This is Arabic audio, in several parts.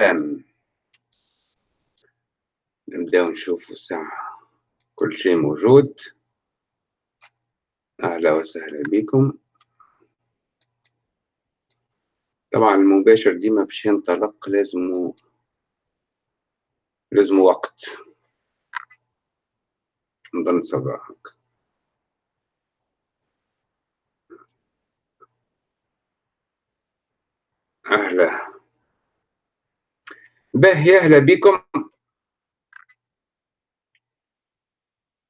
السلام نبداو نشوفوا الساعة كل شيء موجود. أهلا وسهلا بكم. طبعا المباشر ديما باش ينطلق لازم لازم وقت. نظن صباحك. أهلا. به أهلا بكم.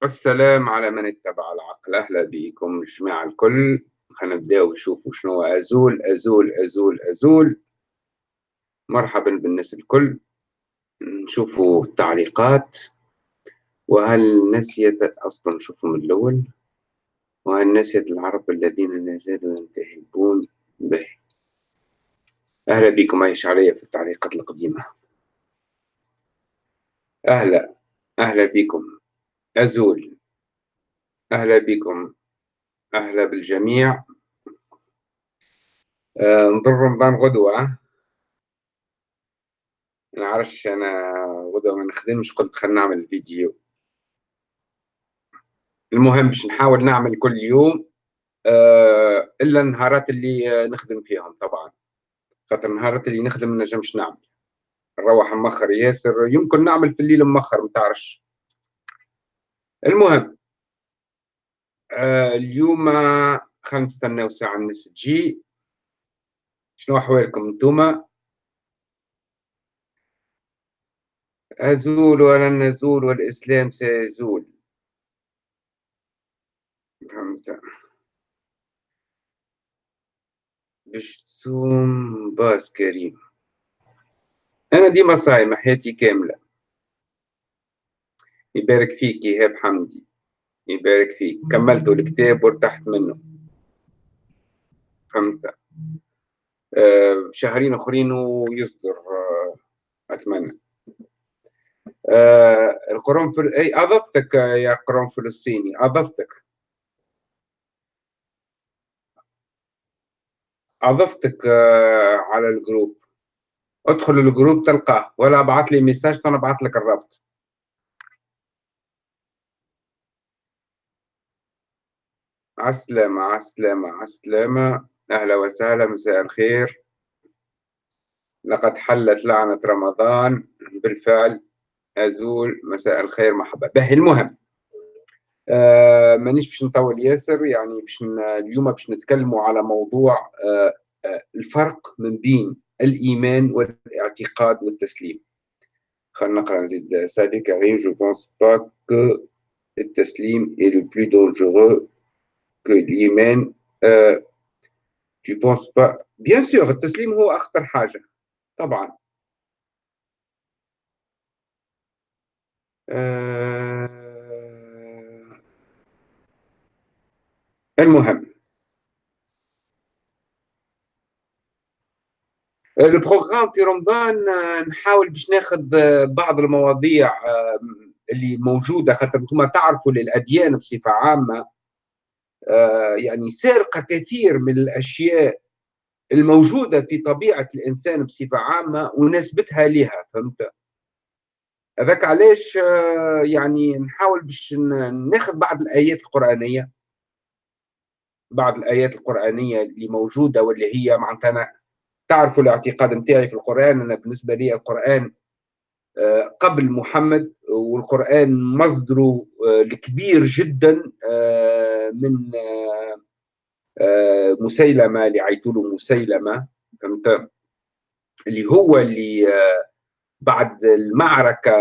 السلام على من اتبع العقل. أهلا بكم جماعة الكل. خلينا نبداو نشوفوا شنو أزول أزول أزول أزول. مرحبا بالناس الكل. نشوفوا التعليقات. وهل نسيت أصلا نشوفوا من الأول؟ وهل نسيت العرب الذين لا زالوا ينتهبون به؟ أهلا بكم. عايش علي في التعليقات القديمة. أهلا أهلا بكم. أزول. أهلا بكم. أهلا بالجميع. آه نظر رمضان غدوة. نعرفش أنا غدوة ما نخدمش قلت خلينا نعمل فيديو. المهم باش نحاول نعمل كل يوم آه إلا النهارات اللي نخدم فيهم طبعا. خاطر النهارات اللي نخدم ما نجمش نعمل. نروح مخر ياسر. يمكن نعمل في الليل مخر متعرفش المهم آه اليوم خلينا نستناو ساعة الناس تجي. شنو أحوالكم انتوما أزول ولن نزول والإسلام سيزول. فهمت. باش تصوم باسكو كريم. أنا ديما صايمة حياتي كاملة. يبارك فيك إيهاب حمدي. يبارك فيك. كملت الكتاب وارتحت منه. فهمت؟ آه شهرين أخرين ويصدر آه أتمنى. آه القرآن فل... أي أضفتك يا قرآن فلسطيني. أضفتك. أضفتك آه على الجروب. ادخل الجروب تلقاه ولا ابعت لي message أنا ابعت لك الرابط. عسلامة عسلامة عسلامة. أهلا وسهلا مساء الخير. لقد حلت لعنة رمضان. بالفعل أزول. مساء الخير مرحبا. به المهم آه مانيش باش نطول ياسر يعني باش اليوم باش نتكلموا على موضوع آه آه الفرق من بين الإيمان والاعتقاد والتسليم. خلينا نقرأ نزيد سالي كريم je pense pas que التسليم le plus dangereux que l'Iman. Euh, tu penses pas? Bien sûr التسليم هو أخطر حاجة. طبعا. آه المهم. البروغرام في رمضان نحاول باش ناخذ بعض المواضيع اللي موجودة خاطر أنتم تعرفوا للأديان بصفة عامة يعني سارقة كثير من الأشياء الموجودة في طبيعة الإنسان بصفة عامة ونسبتها لها فهمت؟ هذاك علاش يعني نحاول باش ناخذ بعض الآيات القرآنية بعض الآيات القرآنية اللي موجودة واللي هي معناتها تعرفوا الاعتقاد نتاعي في القرآن. أنا بالنسبة لي القرآن قبل محمد والقرآن مصدره الكبير جدا من مسيلمة اللي مسيلمة فهمت؟ اللي هو اللي بعد المعركة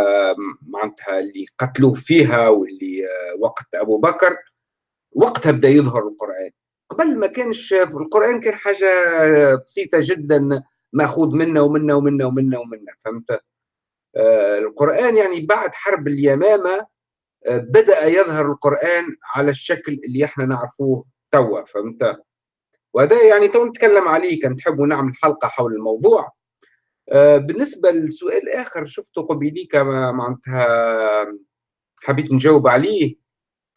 معناتها اللي قتلوه فيها واللي وقت أبو بكر وقتها بدأ يظهر القرآن. قبل ما كانش في القرآن كان حاجة بسيطة جدا مأخوذ منا ومنا ومنا ومنا ومنا فهمت؟ آه القرآن يعني بعد حرب اليمامة آه بدأ يظهر القرآن على الشكل اللي إحنا نعرفوه توا فهمت؟ وهذا يعني تو نتكلم عليه كان تحبوا نعمل حلقة حول الموضوع. آه بالنسبة للسؤال الآخر شفته قبيليك معناتها حبيت نجاوب عليه.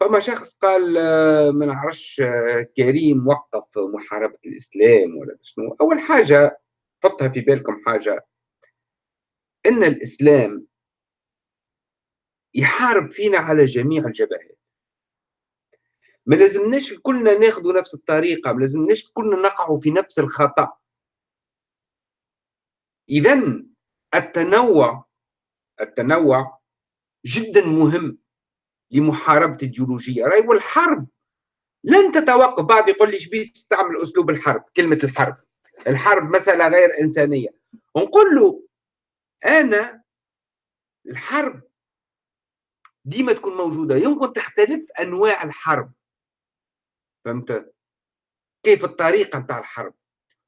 فما شخص قال ما نعرفش كريم وقف محاربة الإسلام ولا شنو. أول حاجة حطها في بالكم حاجة. إن الإسلام يحارب فينا على جميع الجبهات. ما لازمناش كلنا ناخذ نفس الطريقة ما لازمناش كلنا نقع في نفس الخطأ. اذا التنوع التنوع جدا مهم. لمحاربة الجيولوجية. رأي والحرب. لن تتوقف. بعض يقول لي شبيه تستعمل أسلوب الحرب؟ كلمة الحرب. الحرب مسألة غير إنسانية. نقول له أنا الحرب ديما تكون موجودة. يمكن تختلف أنواع الحرب. فهمت؟ كيف الطريقة نتاع الحرب.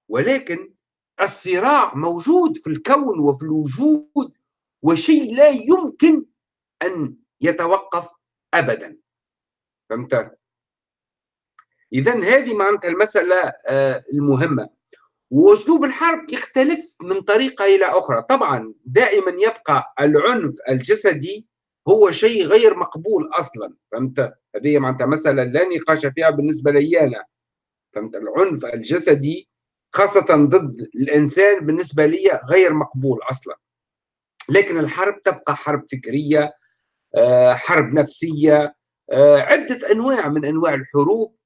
ولكن الصراع موجود في الكون وفي الوجود وشيء لا يمكن أن يتوقف ابدا. فهمت؟ اذا هذه معناتها المسألة آه، المهمة. وأسلوب الحرب يختلف من طريقة إلى أخرى. طبعا دائما يبقى العنف الجسدي هو شيء غير مقبول أصلا. فهمت؟ هذه معناتها مسألة لا نقاش فيها بالنسبة لي أنا. فهمت؟ العنف الجسدي خاصة ضد الإنسان بالنسبة لي غير مقبول أصلا. لكن الحرب تبقى حرب فكرية حرب نفسية آه، عدة أنواع من أنواع الحروب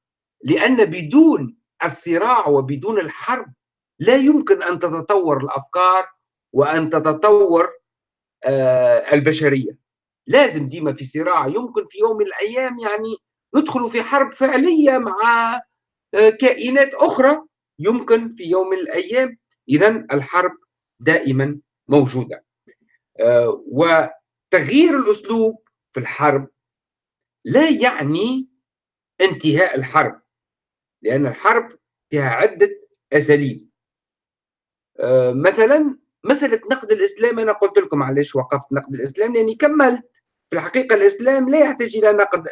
لأن بدون الصراع وبدون الحرب لا يمكن أن تتطور الأفكار وأن تتطور آه، البشرية. لازم ديما في صراع يمكن في يوم من الأيام يعني ندخل في حرب فعلية مع آه، كائنات أخرى. يمكن في يوم من الأيام اذا الحرب دائما موجودة. آه، وتغيير الأسلوب في الحرب لا يعني انتهاء الحرب لأن الحرب فيها عدة أساليب. آه، مثلا مسألة نقد الإسلام أنا قلت لكم علاش وقفت نقد الإسلام لأني كملت. في الحقيقة الإسلام لا يحتاج إلى نقد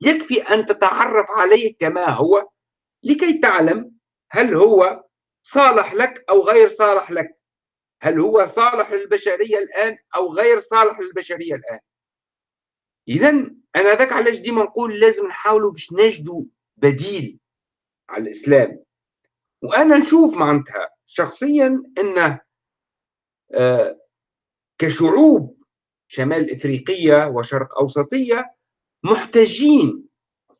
يكفي أن تتعرف عليه كما هو لكي تعلم هل هو صالح لك أو غير صالح لك. هل هو صالح للبشرية الآن أو غير صالح للبشرية الآن؟ اذا أنا ذاك علاش ديما نقول لازم نحاولوا باش نجدوا بديل على الإسلام. وأنا نشوف معناتها شخصيا انه آه، كشعوب شمال إفريقية وشرق أوسطية محتاجين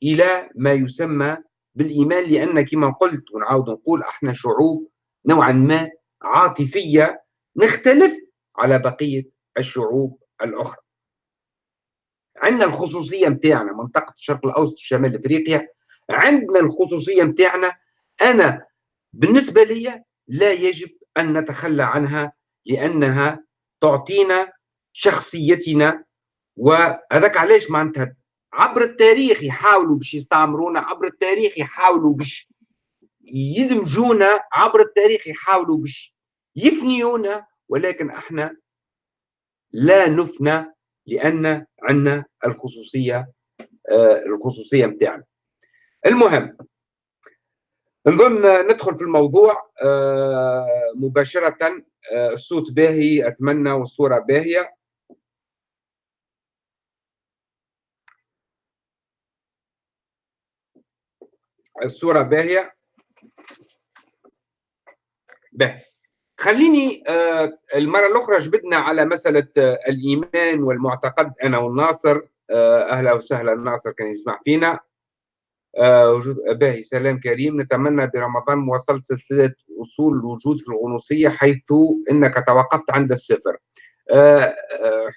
إلى ما يسمى بالإيمان لأن كما قلت ونعاود نقول إحنا شعوب نوعا ما عاطفية نختلف على بقية الشعوب الأخرى. عندنا الخصوصية نتاعنا منطقة الشرق الأوسط وشمال إفريقيا عندنا الخصوصية نتاعنا أنا بالنسبة لي لا يجب أن نتخلى عنها لأنها تعطينا شخصيتنا وهذاك علاش معناتها عبر التاريخ يحاولوا باش يستعمرونا عبر التاريخ يحاولوا باش يدمجونا عبر التاريخ يحاولوا باش يفنيونا ولكن إحنا لا نفنى لأن عندنا الخصوصية آه الخصوصية نتاعنا المهم نظن ندخل في الموضوع آه مباشرة آه الصوت باهي أتمنى والصورة باهية. الصورة باهية. باهي. خليني آه، المرة الأخرى جبدنا على مسألة آه، الإيمان والمعتقد أنا والناصر. آه، أهلا وسهلا ناصر كان يسمع فينا. باهي سلام كريم. نتمنى برمضان مواصلة سلسلة أصول الوجود في الغنوصية حيث أنك توقفت عند الصفر.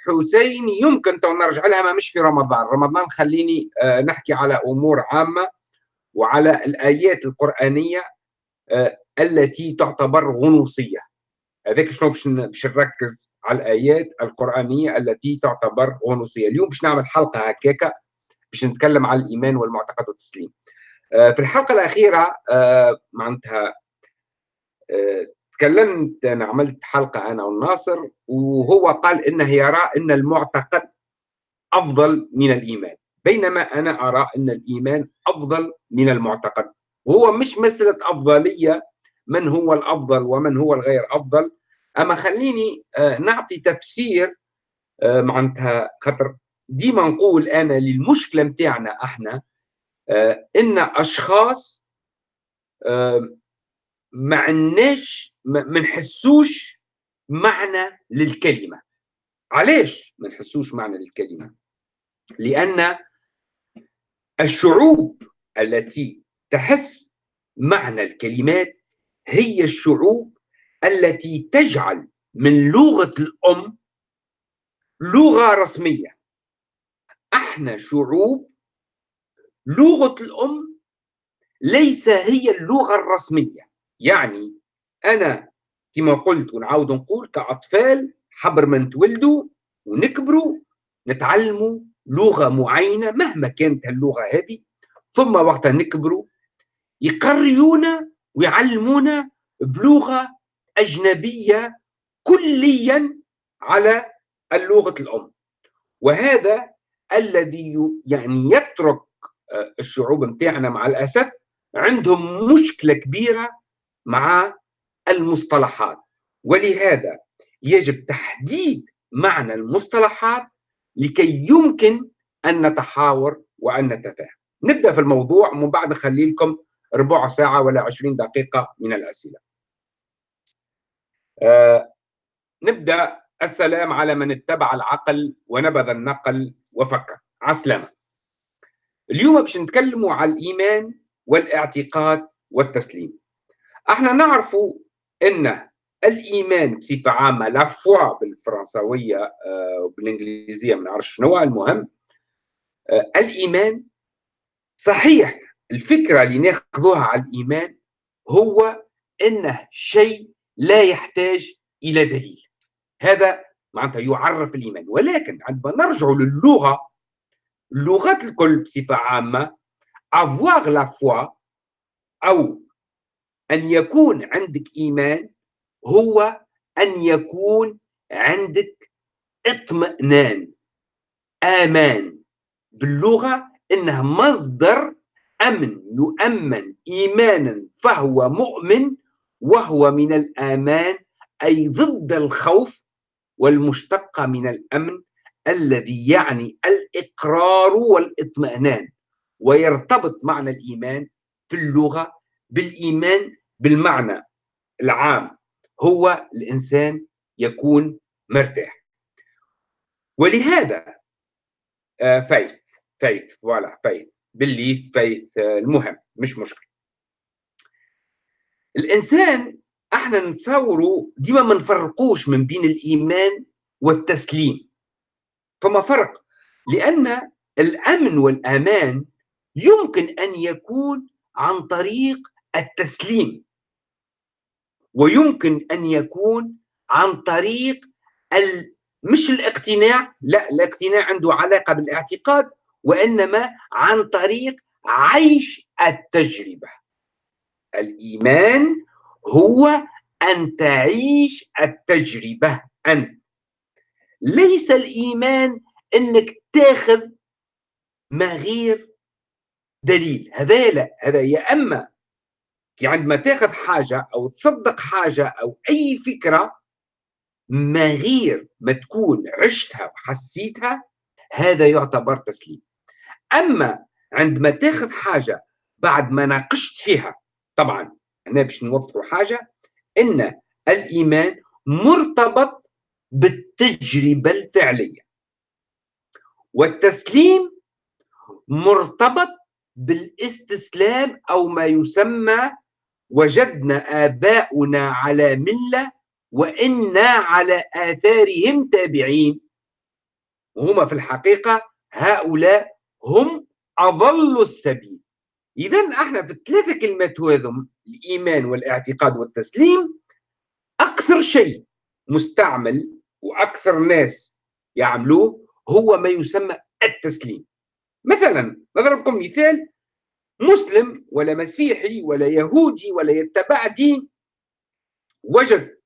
حسين يمكن تو نرجع لها ما مش في رمضان. رمضان خليني نحكي على أمور عامة وعلى الآيات القرآنية التي تعتبر غنوصية. هذاك شنو باش باش نركز على الآيات القرآنية التي تعتبر غنوصية اليوم باش نعمل حلقة هكاكا باش نتكلم على الإيمان والمعتقد والتسليم. آه، في الحلقة الأخيرة آه، معناتها تكلمت أنا عملت حلقة أنا والناصر وهو قال إنه يرى أن المعتقد أفضل من الإيمان. بينما أنا أرى أن الإيمان أفضل من المعتقد. وهو مش مسألة أفضلية من هو الأفضل ومن هو الغير أفضل. أما خليني آه، نعطي تفسير آه، معناتها خاطر ديما نقول أنا للمشكلة متاعنا إحنا آه، إن أشخاص ما عندناش ما نحسوش معنى للكلمة. علاش ما نحسوش معنى الكلمة لأن الشعوب التي تحس معنى الكلمات هي الشعوب التي تجعل من لغة الأم لغة رسمية. أحنا شعوب لغة الأم ليس هي اللغة الرسمية. يعني أنا كما قلت ونعاود نقول كأطفال حبر ما نتولدوا ونكبروا نتعلموا لغة معينة مهما كانت اللغة هذه. ثم وقت نكبروا يقريونا ويعلمونا بلغة أجنبية كليا على اللغة الأم. وهذا الذي يعني يترك آه، الشعوب متاعنا مع الأسف عندهم مشكلة كبيرة مع المصطلحات. ولهذا يجب تحديد معنى المصطلحات لكي يمكن أن نتحاور وأن نتفاهم. نبدأ في الموضوع ومن بعد نخلي لكم ربع ساعة ولا عشرين دقيقة من الأسئلة. آه نبدأ. السلام على من اتبع العقل ونبذ النقل وفكر عسلامة. اليوم باش نتكلموا على الإيمان والاعتقاد والتسليم. إحنا نعرف إن الإيمان بصفة عامة لا فوا وبالانجليزيه آه، ما نعرفش شنو المهم. آه، الإيمان صحيح الفكرة اللي ناخذوها على الإيمان هو انه شيء لا يحتاج إلى دليل. هذا معناتها يعرف الإيمان. ولكن عندما نرجع للغة اللغات الكل بصفة عامة avoir la foi أو أن يكون عندك إيمان هو أن يكون عندك اطمئنان آمان. باللغة إنه مصدر أمن يؤمن إيمانا فهو مؤمن وهو من الآمان أي ضد الخوف والمشتقه من الأمن الذي يعني الإقرار والإطمئنان. ويرتبط معنى الإيمان في اللغة بالإيمان بالمعنى العام. هو الإنسان يكون مرتاح. ولهذا faith faith voilà faith باللي faith المهم مش مشكل الإنسان إحنا نتصوروا ديما ما نفرقوش من بين الإيمان والتسليم. فما فرق؟ لأن الأمن والأمان يمكن أن يكون عن طريق التسليم. ويمكن أن يكون عن طريق ال... مش الاقتناع لا الاقتناع عنده علاقة بالاعتقاد وإنما عن طريق عيش التجربة. الإيمان هو أن تعيش التجربة أنت. ليس الإيمان إنك تاخذ ما غير دليل. هذا لا هذا يا كي عندما تاخذ حاجة أو تصدق حاجة أو أي فكرة ما غير ما تكون عشتها وحسيتها هذا يعتبر تسليم. أما عندما تاخذ حاجة بعد ما ناقشت فيها طبعا هنا باش نوضحوا حاجة إن الإيمان مرتبط بالتجربة الفعلية. والتسليم مرتبط بالاستسلام أو ما يسمى وجدنا آباؤنا على ملة وإنا على آثارهم تابعين. وهما في الحقيقة هؤلاء هم أضل السبيل. اذا إحنا في الثلاثه كلمات هذم الإيمان والاعتقاد والتسليم أكثر شيء مستعمل وأكثر ناس يعملوه هو ما يسمى التسليم. مثلا نضربكم مثال مسلم ولا مسيحي ولا يهودي ولا يتبع دين وجد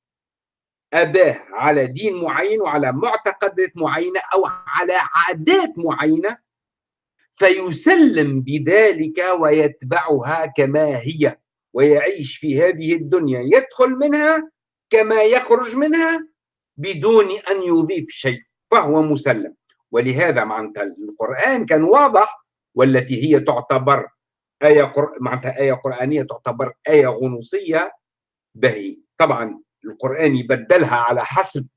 أباه على دين معين وعلى معتقدات معينة أو على عادات معينة فيسلم بذلك ويتبعها كما هي ويعيش في هذه الدنيا. يدخل منها كما يخرج منها بدون أن يضيف شيء فهو مسلم. ولهذا معناتها القرآن كان واضح والتي هي تعتبر آية قر... معناتها آية قرآنية تعتبر آية غنوصية بهي. طبعا القرآن يبدلها على حسب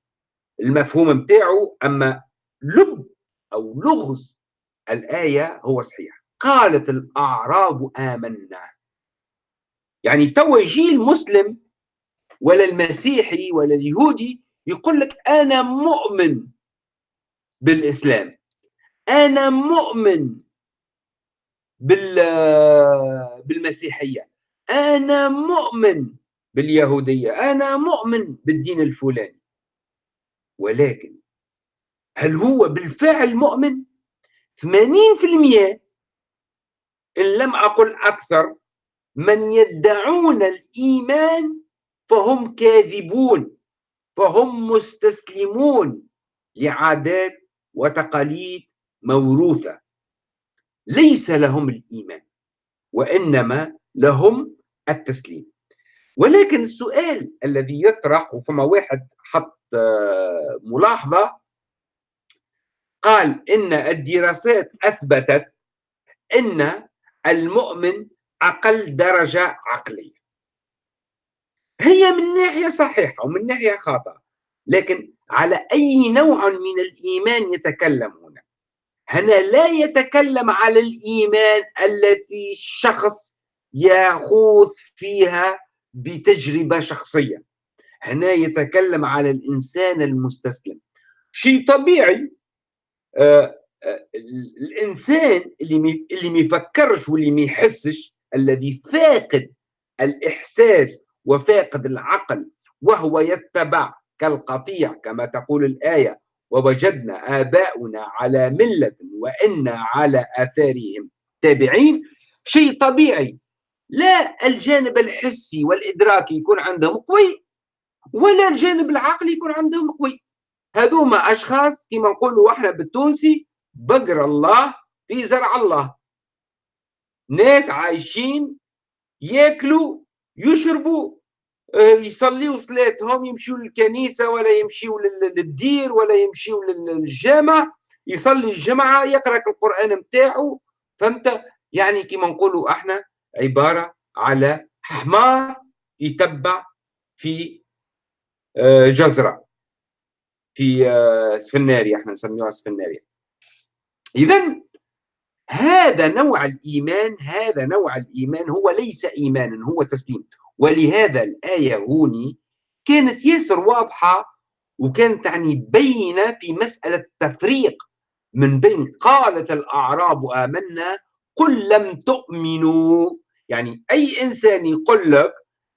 المفهوم متاعه أما لب أو لغز الآية هو صحيح. قالت الأعراب آمنا. يعني توا يجي المسلم ولا المسيحي ولا اليهودي يقول لك أنا مؤمن بالإسلام. أنا مؤمن بال بالمسيحية. أنا مؤمن باليهودية. أنا مؤمن بالدين الفلاني. ولكن هل هو بالفعل مؤمن؟ 80% إن لم أقل أكثر من يدعون الإيمان فهم كاذبون فهم مستسلمون لعادات وتقاليد موروثة. ليس لهم الإيمان وإنما لهم التسليم. ولكن السؤال الذي يطرح وفما واحد حط آه، ملاحظة قال إن الدراسات أثبتت إن المؤمن أقل درجة عقلية. هي من ناحية صحيحة ومن ناحية خاطئة لكن على أي نوع من الإيمان يتكلم هنا هنا لا يتكلم على الإيمان التي الشخص يخوض فيها بتجربة شخصية. هنا يتكلم على الإنسان المستسلم. شيء طبيعي الإنسان اللي اللي ما يفكرش واللي ما يحسش الذي فاقد الإحساس وفاقد العقل وهو يتبع كالقطيع كما تقول الآية ووجدنا آباؤنا على ملة وإنا على آثارهم تابعين شيء طبيعي. لا الجانب الحسي والإدراكي يكون عندهم قوي ولا الجانب العقلي يكون عندهم قوي. هذوما أشخاص كما نقولوا إحنا بالتونسي بقر الله في زرع الله. ناس عايشين ياكلوا يشربوا آه، يصليوا صلاتهم يمشيوا للكنيسة ولا يمشيوا للدير ولا يمشيوا للجامع يصلي الجمعة يقرأ القرآن متاعه فهمت؟ يعني كما نقولوا إحنا عبارة على حمار يتبع في آه، جزرة. في آه، سفناريا إحنا نسميوها سفناريا إذا هذا نوع الإيمان هذا نوع الإيمان هو ليس إيمانا هو تسليم. ولهذا الآية هوني كانت ياسر واضحة وكانت يعني بينة في مسألة التفريق من بين قالت الأعراب آمنا قل لم تؤمنوا. يعني أي إنسان يقول لك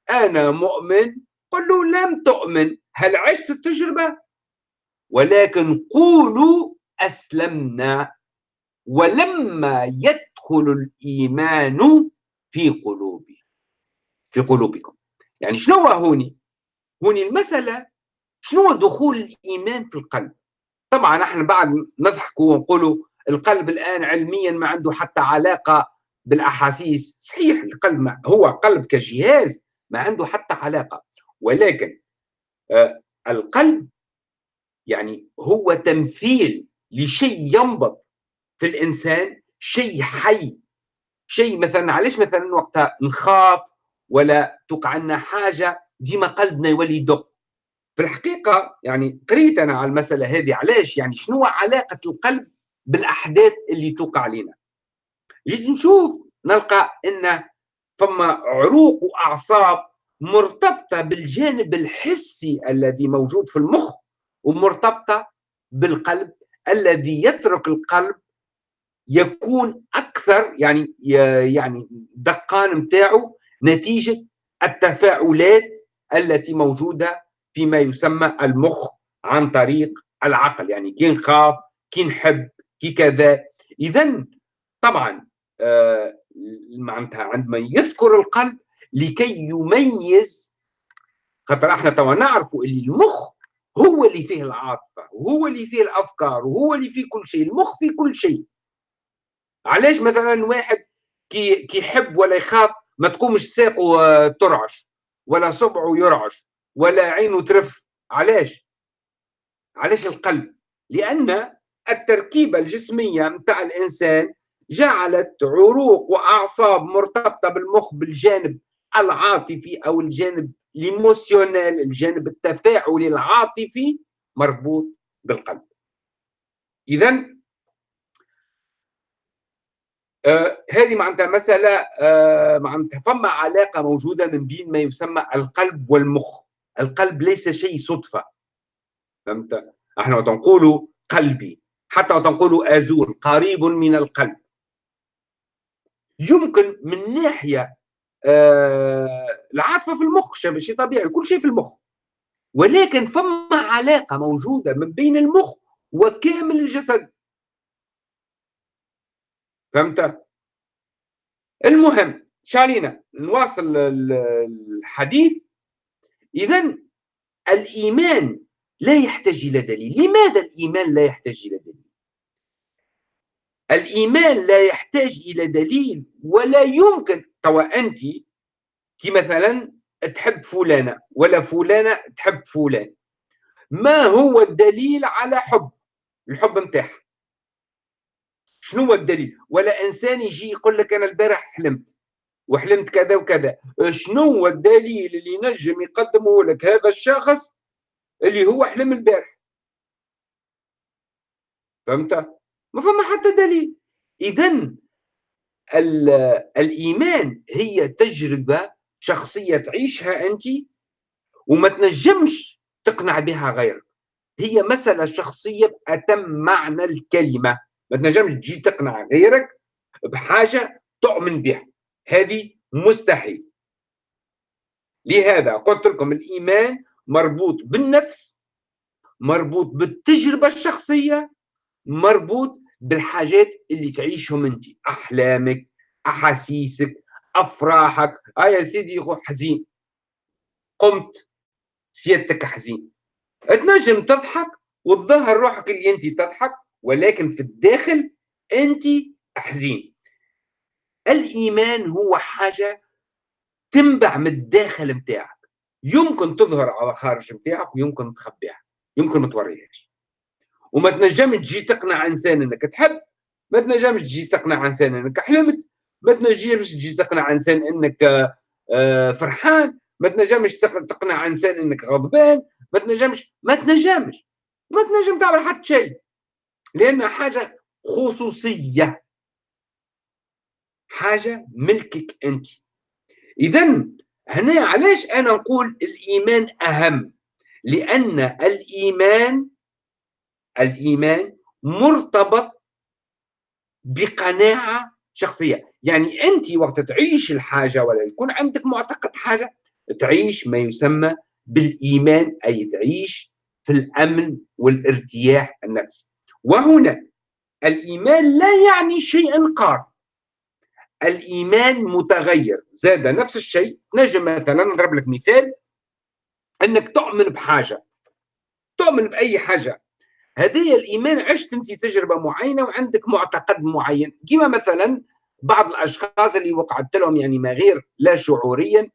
أنا مؤمن قل له لم تؤمن. هل عشت التجربة؟ ولكن قولوا أسلمنا ولما يدخل الإيمان في قلوبهم في قلوبكم. يعني شنو هو هوني؟ هوني المسألة شنو دخول الإيمان في القلب؟ طبعا إحنا بعد نضحكوا ونقولوا القلب الآن علميا ما عنده حتى علاقة بالأحاسيس. صحيح القلب ما هو قلب كجهاز ما عنده حتى علاقة. ولكن آه القلب يعني هو تمثيل لشيء ينبض في الإنسان شيء حي شيء مثلا علاش مثلا وقتها نخاف ولا توقع لنا حاجة ديما قلبنا يولي يدق في الحقيقة يعني قريت أنا على المسألة هذه علاش؟ يعني شنو علاقة القلب بالأحداث اللي توقع علينا؟ جيت نشوف نلقى أن فما عروق وأعصاب مرتبطة بالجانب الحسي الذي موجود في المخ. ومرتبطة بالقلب الذي يترك القلب يكون أكثر يعني يعني دقان نتاعو نتيجة التفاعلات التي موجودة فيما يسمى المخ عن طريق العقل. يعني كي نخاف كي نحب كي كذا. اذا طبعا آه معناتها عندما يذكر القلب لكي يميز خاطر إحنا توا نعرفوا اللي المخ هو اللي فيه العاطفة وهو اللي فيه الأفكار وهو اللي فيه كل شيء المخ فيه كل شيء. علاش مثلا واحد كي كيحب ولا يخاف ما تقومش ساقه آه، ترعش ولا صبعه يرعش ولا عينه ترف؟ علاش؟ علاش القلب؟ لأن التركيبة الجسمية نتاع الإنسان جعلت عروق وأعصاب مرتبطة بالمخ بالجانب العاطفي أو الجانب الايموسيونيل الجانب التفاعلي العاطفي مربوط بالقلب. اذا آه هذه معناتها مسألة آه معناتها فما علاقة موجودة من بين ما يسمى القلب والمخ. القلب ليس شيء صدفة. فهمت؟ إحنا نقولوا قلبي حتى نقولوا آزور قريب من القلب. يمكن من ناحية آه العاطفة في المخ شيء طبيعي كل شيء في المخ. ولكن فما علاقة موجودة من بين المخ وكامل الجسد. فهمت؟ المهم شالينا نواصل الحديث. اذا الإيمان لا يحتاج إلى دليل. لماذا الإيمان لا يحتاج إلى دليل؟ الإيمان لا يحتاج إلى دليل ولا يمكن توا أنت كي مثلا تحب فلانة ولا فلانة تحب فلان. ما هو الدليل على حب؟ الحب نتاعها شنو هو الدليل؟ ولا إنسان يجي يقول لك أنا البارح حلمت وحلمت كذا وكذا. شنو هو الدليل اللي ينجم يقدمه لك هذا الشخص اللي هو حلم البارح؟ فهمت؟ ما فما حتى دليل. اذا الإيمان هي تجربة شخصية تعيشها أنت وما تنجمش تقنع بها غيرك. هي مسألة شخصية بأتم معنى الكلمة. ما تنجمش تجي تقنع غيرك بحاجة تؤمن بها. هذه مستحيل. لهذا قلت لكم الإيمان مربوط بالنفس مربوط بالتجربة الشخصية مربوط بالحاجات اللي تعيشهم انت. أحلامك أحاسيسك أفراحك. آه يا سيدي حزين. قمت. سيادتك حزين. تنجم تضحك وتظهر روحك اللي انت تضحك ولكن في الداخل انت حزين. الإيمان هو حاجة تنبع من الداخل نتاعك يمكن تظهر على خارج نتاعك ويمكن تخبيها. يمكن ما توريهاش. وما تنجمش تجي تقنع إنسان إنك تحب ما تنجمش تجي تقنع إنسان إنك حلمت ما تنجمش تجي تقنع إنسان إنك آه، فرحان ما تنجمش تقنع إنسان إنك غضبان ما تنجمش ما تنجمش ما تنجم تعمل حتى شيء لأن حاجة خصوصية. حاجة ملكك أنت. اذا هنا علاش أنا نقول الإيمان أهم؟ لأن الإيمان الإيمان مرتبط بقناعة شخصية. يعني أنت وقت تعيش الحاجة ولا يكون عندك معتقد حاجة تعيش ما يسمى بالإيمان أي تعيش في الأمن والارتياح النفسي. وهنا الإيمان لا يعني شيئا قار. الإيمان متغير. زاد نفس الشيء. نجم مثلا نضرب لك مثال. أنك تؤمن بحاجة. تؤمن بأي حاجة. هذه الإيمان عشت أنت تجربة معينة وعندك معتقد معين. كما مثلا بعض الأشخاص اللي وقعت لهم يعني ما غير لا شعوريا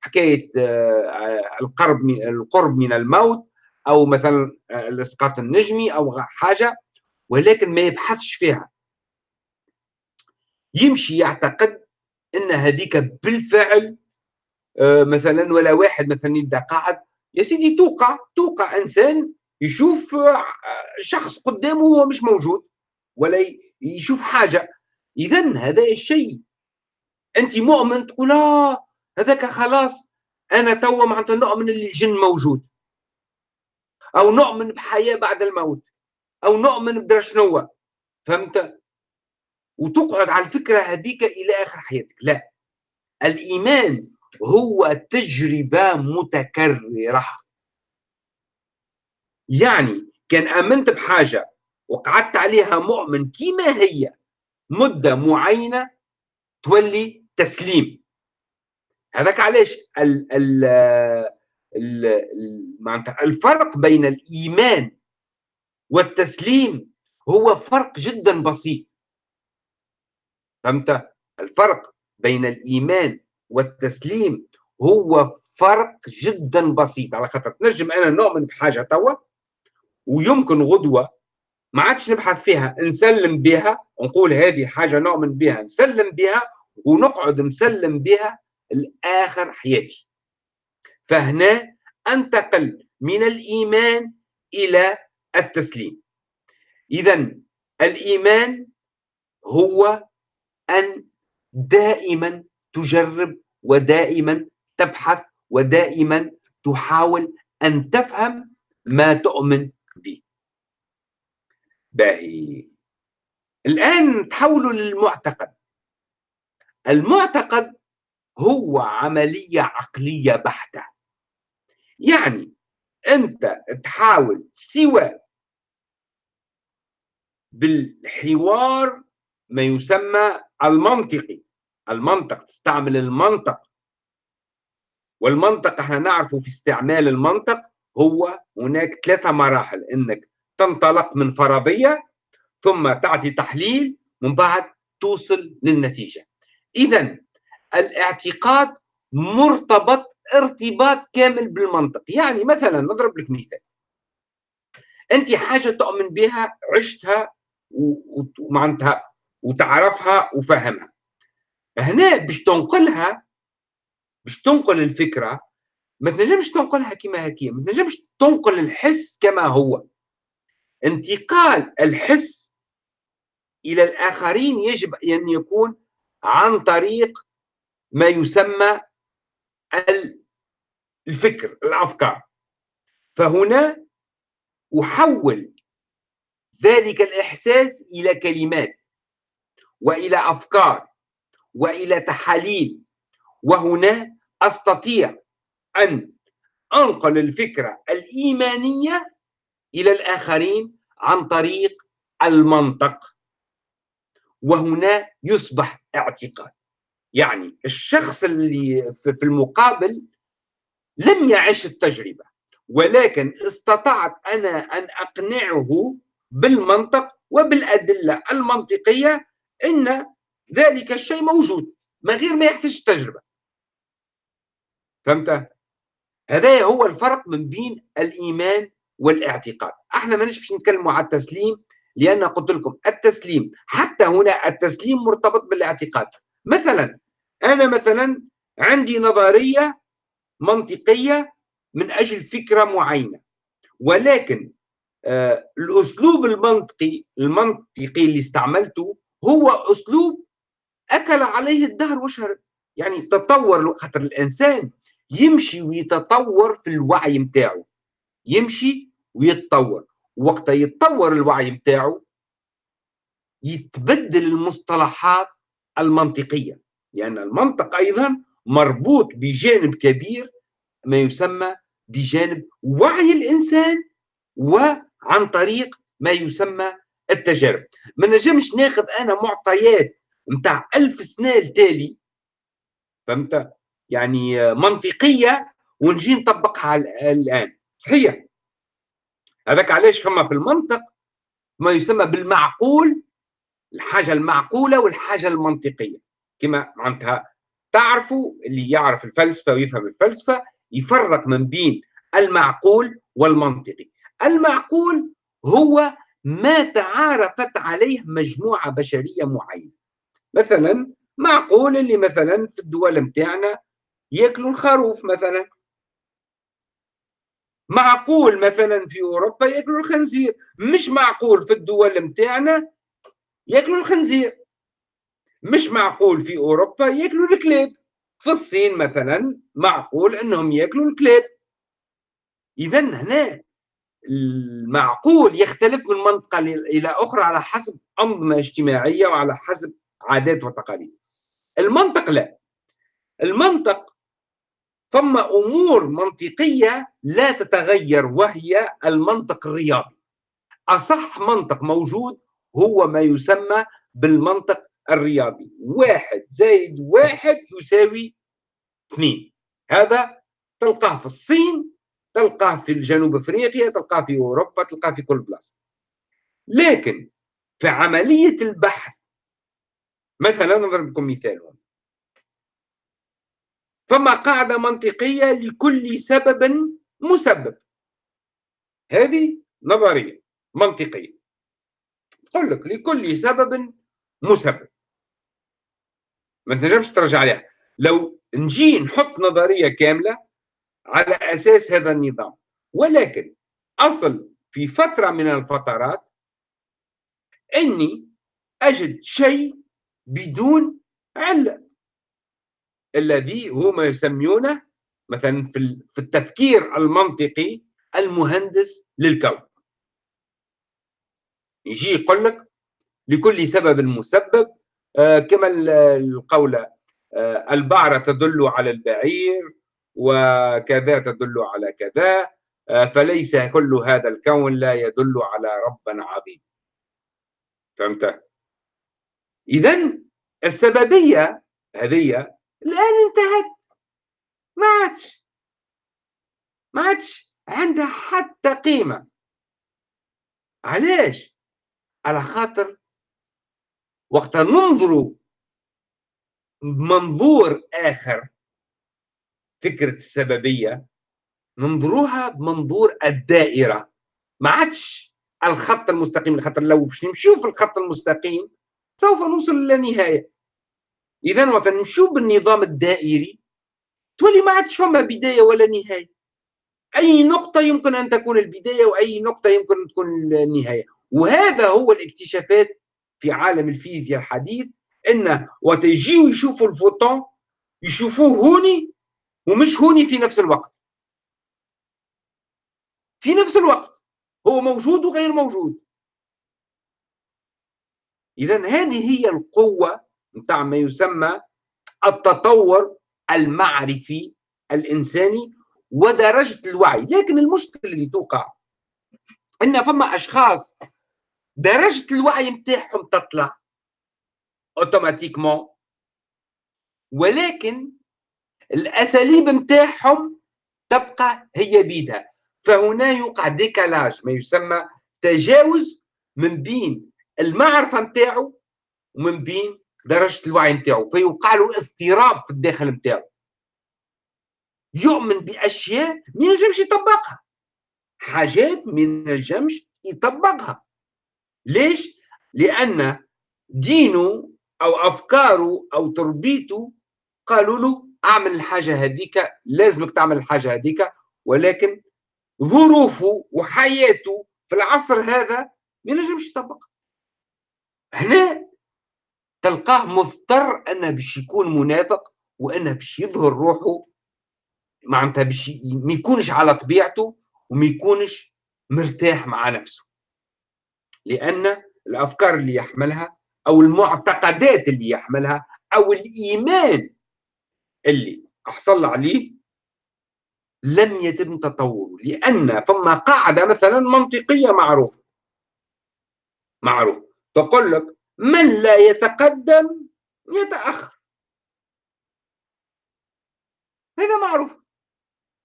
حكاية آه، القرب من القرب من الموت أو مثلا آه، الإسقاط النجمي أو حاجة ولكن ما يبحثش فيها. يمشي يعتقد إن هذيك بالفعل آه، مثلا ولا واحد مثلا يبدأ قاعد. يا سيدي توقع توقع إنسان يشوف شخص قدامه هو مش موجود ولا يشوف حاجة. اذا هذا الشيء. أنت مؤمن تقول آه هذاك خلاص أنا توا معناتها نؤمن اللي الجن موجود. أو نؤمن بحياة بعد الموت. أو نؤمن بدرا شنو فهمت؟ وتقعد على الفكرة هذيك إلى آخر حياتك. لا. الإيمان هو تجربة متكررة. يعني كان آمنت بحاجة وقعدت عليها مؤمن كما هي مدة معينة تولي تسليم. هذاك علاش ال ال ال الفرق بين الإيمان والتسليم هو فرق جدا بسيط. فهمت؟ الفرق بين الإيمان والتسليم هو فرق جدا بسيط. على خاطر تنجم أنا نؤمن بحاجة توا ويمكن غدوة ما عادش نبحث فيها نسلم بها ونقول هذه حاجة نؤمن بها نسلم بها ونقعد مسلم بها لآخر حياتي. فهنا أنتقل من الإيمان إلى التسليم. إذا الإيمان هو أن دائما تجرب ودائما تبحث ودائما تحاول أن تفهم ما تؤمن به باهي. الآن تحولوا للمعتقد. المعتقد هو عملية عقلية بحتة. يعني أنت تحاول سوى بالحوار ما يسمى المنطقي. المنطق تستعمل المنطق. والمنطق إحنا نعرفه في استعمال المنطق هو هناك ثلاثة مراحل إنك تنطلق من فرضية ثم تعطي تحليل من بعد توصل للنتيجة. إذا الاعتقاد مرتبط ارتباط كامل بالمنطق. يعني مثلا نضرب لك مثال. أنت حاجة تؤمن بها عشتها ومعناتها وتعرفها وفهمها هنا باش تنقلها باش تنقل الفكرة ما تنجمش تنقلها كما هكي ما تنجمش تنقل الحس كما هو. انتقال الحس إلى الآخرين يجب أن يكون عن طريق ما يسمى الفكر الأفكار. فهنا أحول ذلك الإحساس إلى كلمات وإلى أفكار وإلى تحاليل وهنا أستطيع أن أنقل الفكرة الإيمانية إلى الآخرين عن طريق المنطق. وهنا يصبح اعتقاد. يعني الشخص اللي في المقابل لم يعش التجربة ولكن استطعت أنا أن أقنعه بالمنطق وبالأدلة المنطقية إن ذلك الشيء موجود من غير ما يحتاج تجربه فهمت؟ هذا هو الفرق من بين الإيمان والاعتقاد. إحنا مانيش باش نتكلموا على التسليم لأن قلت لكم التسليم حتى هنا التسليم مرتبط بالاعتقاد. مثلا أنا مثلا عندي نظرية منطقية من أجل فكرة معينة ولكن آه الأسلوب المنطقي المنطقي اللي استعملته هو أسلوب أكل عليه الدهر وشرب. يعني تطور خاطر الإنسان يمشي ويتطور في الوعي نتاعو يمشي ويتطور. وقت يتطور الوعي نتاعو يتبدل المصطلحات المنطقية. لأن المنطق أيضا مربوط بجانب كبير ما يسمى بجانب وعي الإنسان وعن طريق ما يسمى التجارب. ما نجمش ناخذ أنا معطيات نتاع ألف سنة التالي فهمت؟ يعني منطقية ونجي نطبقها الآن. صحيح. هذاك علاش فما في المنطق ما يسمى بالمعقول الحاجة المعقولة والحاجة المنطقية. كما معناتها تعرفوا اللي يعرف الفلسفة ويفهم الفلسفة يفرق من بين المعقول والمنطقي. المعقول هو ما تعارفت عليه مجموعة بشرية معينة. مثلا معقول اللي مثلا في الدول متاعنا ياكلوا الخروف مثلا. معقول مثلا في أوروبا ياكلوا الخنزير؟ مش معقول في الدول متاعنا ياكلوا الخنزير. مش معقول في أوروبا ياكلوا الكلاب. في الصين مثلا معقول إنهم ياكلوا الكلاب. اذا هنا المعقول يختلف من منطقة إلى أخرى على حسب انظمه اجتماعية وعلى حسب عادات وتقاليد. المنطق لا. المنطق ثم أمور منطقية لا تتغير وهي المنطق الرياضي. أصح منطق موجود هو ما يسمى بالمنطق الرياضي. واحد زائد واحد يساوي اثنين. هذا تلقاه في الصين تلقاه في جنوب أفريقيا تلقاه في أوروبا تلقاه في كل بلاصة. لكن في عملية البحث مثلا نضرب لكم مثال. فما قاعدة منطقية لكل سبب مسبب. هذه نظرية منطقية. تقول لك لكل سبب مسبب. ما تنجمش ترجع عليها. لو نجي نحط نظرية كاملة على أساس هذا النظام ولكن أصل في فترة من الفترات أني أجد شيء بدون علة. الذي هم يسمونه مثلا في التفكير المنطقي المهندس للكون. يجي يقول لك لكل سبب مسبب آه، كما القولة آه، البعرة تدل على البعير وكذا تدل على كذا آه، فليس كل هذا الكون لا يدل على رب عظيم. فهمت؟ إذا السببية هذه الآن انتهت. ما عادش ما عادش عندها حتى قيمة. علاش؟ على خاطر وقت ننظر بمنظور آخر فكرة السببية ننظروها بمنظور الدائرة. ما عادش الخط المستقيم خاطر لو باش نمشيو في الخط المستقيم سوف نوصل إلى نهاية. إذا وقت نمشيو بالنظام الدائري تولي ما عادش فما بداية ولا نهاية. أي نقطة يمكن أن تكون البداية وأي نقطة يمكن أن تكون النهاية. وهذا هو الاكتشافات في عالم الفيزياء الحديث أن وقت يجيو يشوفوا الفوتون يشوفوه هوني ومش هوني في نفس الوقت. في نفس الوقت هو موجود وغير موجود. إذا هذه هي القوة نتاع ما يسمى التطور المعرفي الإنساني ودرجة الوعي. لكن المشكلة اللي توقع أن فما أشخاص درجة الوعي متاعهم تطلع اوتوماتيكمون ولكن الأساليب متاعهم تبقى هي بيدها. فهنا يوقع ديكالاج ما يسمى تجاوز من بين المعرفة متاعه ومن بين درجة الوعي متاعه فيوقع له اضطراب في الداخل متاعه يؤمن بأشياء ما ينجمش يطبقها. حاجات ما ينجمش يطبقها. ليش؟ لأن دينه أو أفكاره أو تربيته قالوا له أعمل الحاجة هذيك لازمك تعمل الحاجة هذيك ولكن ظروفه وحياته في العصر هذا ما ينجمش يطبقها. هنا تلقاه مضطر أنه باش يكون منافق وأنه باش يظهر روحه معناتها باش ما يكونش على طبيعته وما يكونش مرتاح مع نفسه. لأن الأفكار اللي يحملها أو المعتقدات اللي يحملها أو الإيمان اللي حصل عليه لم يتم تطوره. لأن فما قاعدة مثلا منطقية معروفة معروف تقول لك من لا يتقدم يتأخر. هذا معروف.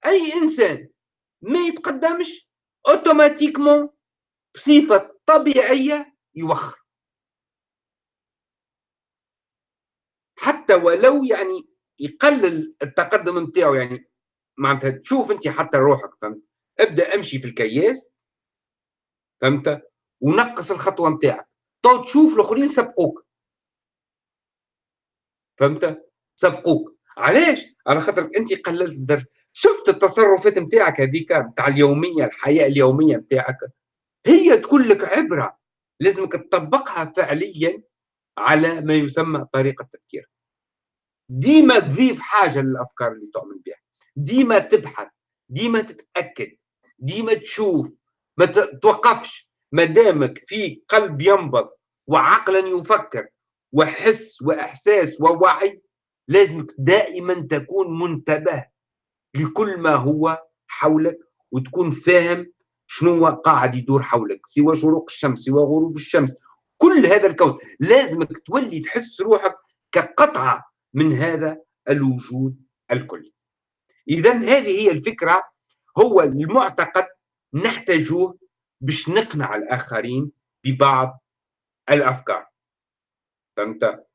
أي إنسان ما يتقدمش اوتوماتيكمون بصفة طبيعية يوخر. حتى ولو يعني يقلل التقدم نتاعو يعني معناتها تشوف أنت حتى روحك فهمت؟ ابدأ امشي في الكياس فهمت؟ ونقص الخطوة نتاعك تو تشوف الآخرين سبقوك فهمت؟ سبقوك علاش؟ على خاطر أنت قللت الدرجه شفت التصرفات نتاعك هذيك نتاع اليومية الحياة اليومية نتاعك هي تكون لك عبرة. لازمك تطبقها فعليا على ما يسمى طريقة التفكير. ديما تضيف حاجة للأفكار اللي تؤمن بها. ديما تبحث. ديما تتأكد. ديما تشوف. ما توقفش. ما دامك في قلب ينبض وعقلا يفكر وحس وإحساس ووعي لازمك دائما تكون منتبه لكل ما هو حولك وتكون فاهم شنو قاعد يدور حولك سوى شروق الشمس سوى غروب الشمس. كل هذا الكون لازمك تولي تحس روحك كقطعة من هذا الوجود الكلي. إذا هذه هي الفكرة هو المعتقد نحتاجه باش نقنع الآخرين ببعض الأفكار. فهمت؟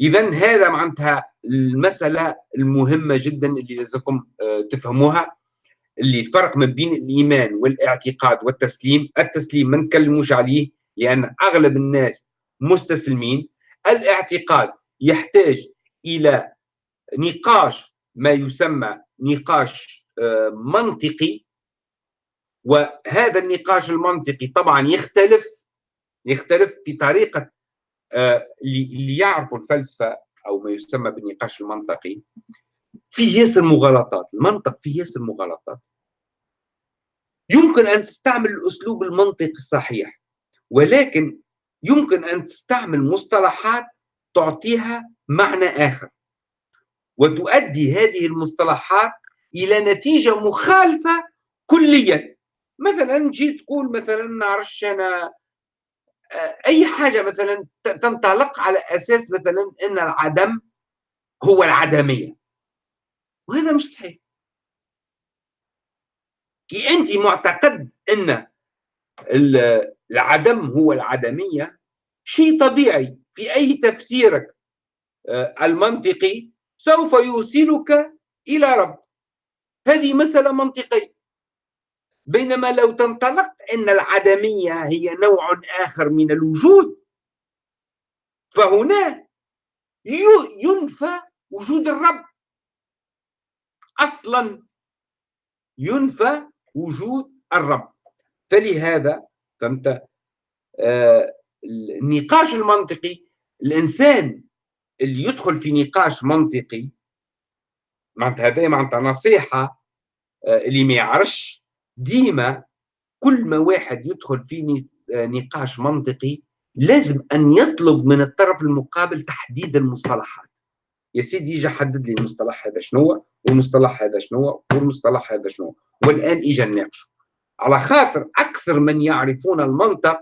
إذا هذا معناتها المسألة المهمة جدا اللي لازمكم آه، تفهموها. اللي الفرق ما بين الإيمان والاعتقاد والتسليم التسليم ما نتكلموش عليه لأن أغلب الناس مستسلمين. الاعتقاد يحتاج إلى نقاش ما يسمى نقاش آه، منطقي. وهذا النقاش المنطقي طبعا يختلف يختلف في طريقة آه، اللي يعرفوا الفلسفة أو ما يسمى بالنقاش المنطقي. فيه ياسر مغالطات المنطق فيه ياسر مغالطات. يمكن أن تستعمل الأسلوب المنطقي الصحيح ولكن يمكن أن تستعمل مصطلحات تعطيها معنى آخر. وتؤدي هذه المصطلحات إلى نتيجة مخالفة كليا. مثلا جيت تقول مثلا نعرفش أنا أي حاجة مثلا تنطلق على أساس مثلا أن العدم هو العدمية. وهذا مش صحيح. كي أنت معتقد أن العدم هو العدمية شيء طبيعي في أي تفسيرك آه، المنطقي سوف يوصلك إلى رب. هذه مسألة منطقية. بينما لو تنطلق أن العدمية هي نوع آخر من الوجود فهنا ينفى وجود الرب. أصلا ينفى وجود الرب. فلهذا فهمت؟ آه النقاش المنطقي الإنسان اللي يدخل في نقاش منطقي معناتها هذا معناتها نصيحة آه اللي ما يعرفش ديما كل ما واحد يدخل في آه، نقاش منطقي لازم أن يطلب من الطرف المقابل تحديد المصطلحات. يا سيدي يجي حدد لي المصطلح هذا شنو والمصطلح هذا شنو والمصطلح هذا شنو والآن اجى نناقشه على خاطر أكثر من يعرفون المنطق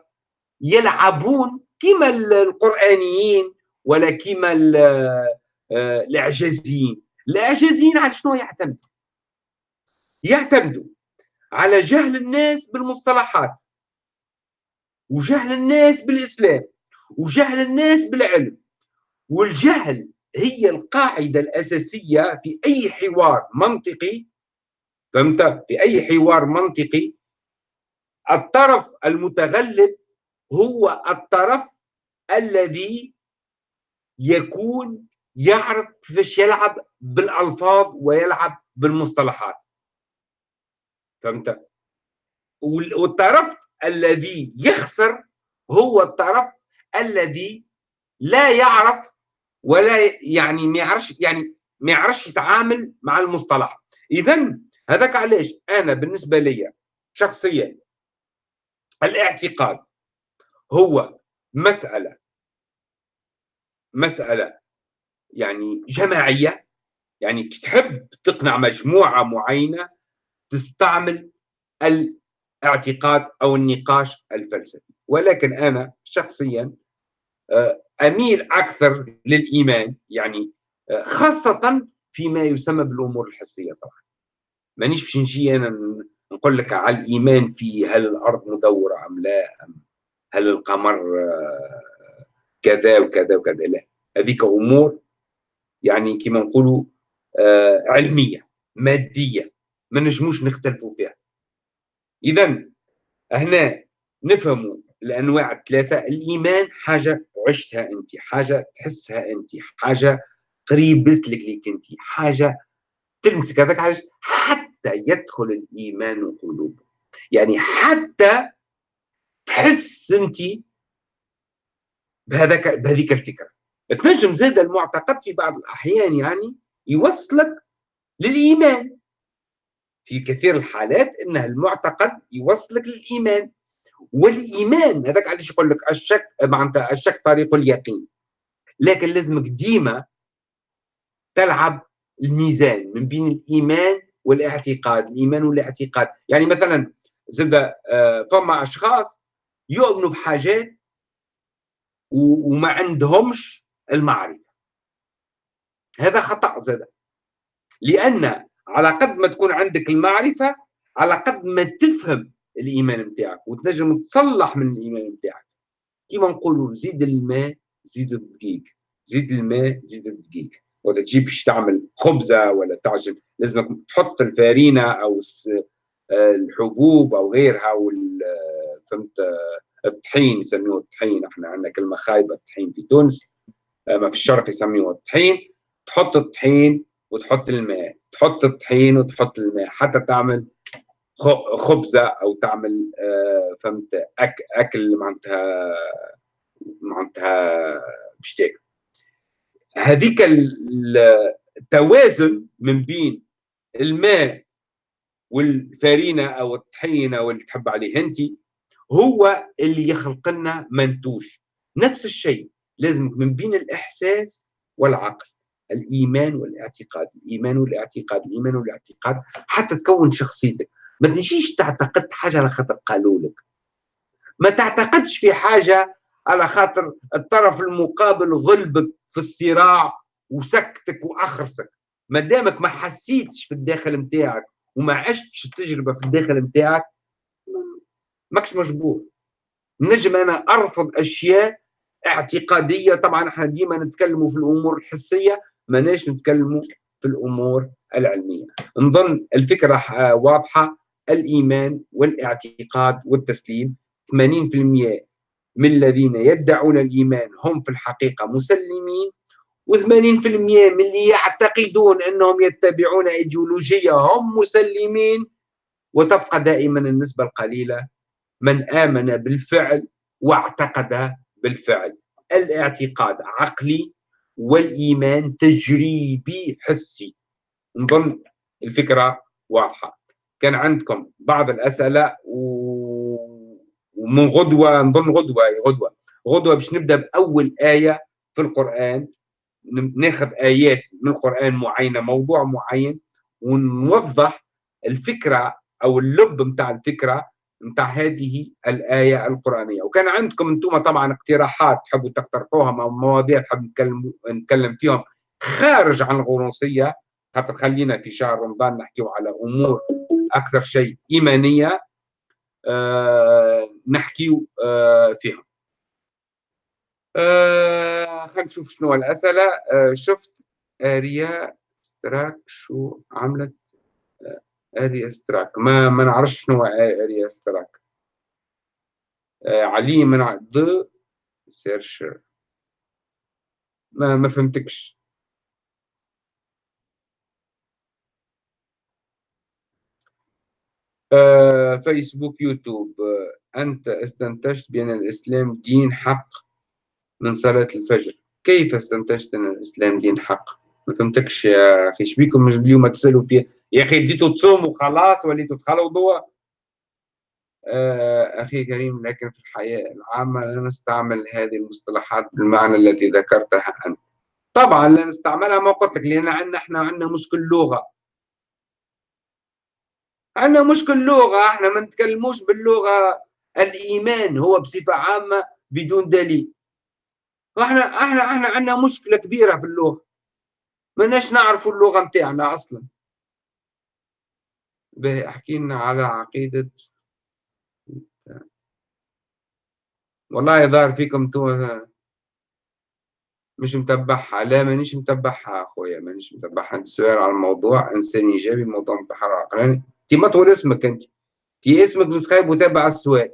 يلعبون كما القرآنيين ولا كما آه، الإعجازيين. الإعجازيين على شنو يعتمدوا؟ يعتمدوا على جهل الناس بالمصطلحات وجهل الناس بالإسلام وجهل الناس بالعلم. والجهل هي القاعدة الأساسية في أي حوار منطقي فهمت؟ في أي حوار منطقي. الطرف المتغلب هو الطرف الذي يكون يعرف كيفاش يلعب بالألفاظ ويلعب بالمصطلحات. فهمت؟ والطرف الذي يخسر هو الطرف الذي لا يعرف ولا يعني ما يعرفش يعني ما يعرفش يتعامل مع المصطلح. اذا هذاك علاش أنا بالنسبة لي شخصيا الاعتقاد هو مسألة مسألة يعني جماعية يعني تحب تقنع مجموعة معينة تستعمل الاعتقاد أو النقاش الفلسفي. ولكن أنا شخصيا آه، أميل أكثر للإيمان يعني آه، خاصة فيما يسمى بالأمور الحسية طبعا. مانيش باش نجي أنا نقول لك على الإيمان في هل الأرض مدورة أم لا أم هل القمر آه، كذا وكذا وكذا. لا هذيك أمور يعني كما نقولوا علمية مادية. ما نجموش نختلفوا فيها. اذا هنا نفهموا الأنواع الثلاثة. الإيمان حاجة عشتها أنت حاجة تحسها أنت حاجة قريبت لك ليك أنت حاجة تلمسك هذاك علاش؟ حتى يدخل الإيمان قلوب. يعني حتى تحس أنت بهذاك بهذيك الفكرة. تنجم زاد المعتقد في بعض الأحيان يعني يوصلك للإيمان. في كثير الحالات ان المعتقد يوصلك للإيمان. والإيمان هذاك علاش يقول لك الشك معناتها الشك طريق اليقين. لكن لازمك ديما تلعب الميزان من بين الإيمان والاعتقاد. الإيمان والاعتقاد. يعني مثلا زاد آه، فما أشخاص يؤمنوا بحاجات وما عندهمش المعرفة. هذا خطأ زاد لأن على قد ما تكون عندك المعرفة على قد ما تفهم الإيمان نتاعك وتنجم تصلح من الإيمان نتاعك كيما نقولوا زيد الماء زيد الدقيق. زيد الماء زيد الدقيق. ولا تجيب باش تعمل خبزة ولا تعجن لازمك تحط الفارينة أو آه، الحبوب أو غيرها وال فهمت الطحين يسموه الطحين. إحنا عندنا كلمة خايبة الطحين في تونس. ما في الشرق يسموه الطحين. تحط الطحين وتحط الماء تحط الطحين وتحط الماء حتى تعمل خبزة أو تعمل آه، فهمت أك أكل معناتها معناتها بشتاك هذيك التوازن من بين الماء والفارينة أو الطحينة واللي تحب عليه انت هو اللي يخلق لنا منتوج. نفس الشيء لازم من بين الإحساس والعقل. الإيمان والاعتقاد الإيمان والاعتقاد الإيمان والاعتقاد حتى تكون شخصيتك. ما تجيش تعتقد حاجة على خاطر قالوا لك. ما تعتقدش في حاجة على خاطر الطرف المقابل غلبك في الصراع وسكتك وأخرسك. ما دامك ما حسيتش في الداخل نتاعك وما عشتش التجربة في الداخل نتاعك ماكش مجبور. نجم أنا أرفض أشياء اعتقادية. طبعا إحنا ديما نتكلموا في الأمور الحسية ماناش نتكلموا في الأمور العلمية؟ نظن الفكرة واضحة. الإيمان والاعتقاد والتسليم 80% من الذين يدعون الإيمان هم في الحقيقة مسلمين و80% من اللي يعتقدون أنهم يتبعون إيديولوجية هم مسلمين. وتبقى دائما النسبة القليلة من آمن بالفعل واعتقد بالفعل. الاعتقاد عقلي والإيمان تجريبي حسي. نظن الفكرة واضحة. كان عندكم بعض الأسئلة ومن غدوة نظن غدوة غدوة. غدوة باش نبدأ بأول آية في القرآن. ناخذ آيات من القرآن معينة موضوع معين ونوضح الفكرة أو اللب نتاع الفكرة نتاع هذه الآية القرآنية. وكان عندكم أنتم طبعا اقتراحات تحبوا تقترحوها مواضيع تحب نتكلم نتكلم فيهم. خارج عن الغنوصيه خاطر خلينا في شهر رمضان نحكيو على أمور أكثر شيء إيمانية آه نحكيو آه فيهم آه خلينا نشوف شنو الأسئلة. آه شفت آريا ستراك شو عملت؟ آه اريا ستراك ما ما نعرفش شنو اريا ستراك آه علي من ض سيرشر. ما ما فهمتكش. آه فيسبوك يوتيوب. آه أنت استنتجت بأن الإسلام دين حق من صلاة الفجر. كيف استنتجت أن الإسلام دين حق؟ ما فهمتكش يا أخي. شبيكم مش اليوم تسألوا فيه يا أخي بديتوا تصوموا خلاص وليتوا تخلوا ضوء. آه أخي كريم لكن في الحياة العامة لا نستعمل هذه المصطلحات بالمعنى الذي ذكرتها أنت. طبعا لا نستعملها ما قلت لك لأن عندنا إحنا عندنا مشكل لغة. عندنا مشكل لغة إحنا ما نتكلموش باللغة الإيمان هو بصفة عامة بدون دليل. وإحنا إحنا إحنا عندنا مشكلة كبيرة في اللغة. ماناش نعرفوا اللغة متاعنا أصلا. باهي أحكي لنا على عقيدة. والله يظهر فيكم تو مش متبعها لا مانيش متبعها أخويا مانيش متبعها أنت سؤال على الموضوع إنسان إيجابي موضوع انتحار عقلاني. أنت ما تقول اسمك أنت. أنت اسمك نسخيب وتابع السؤال.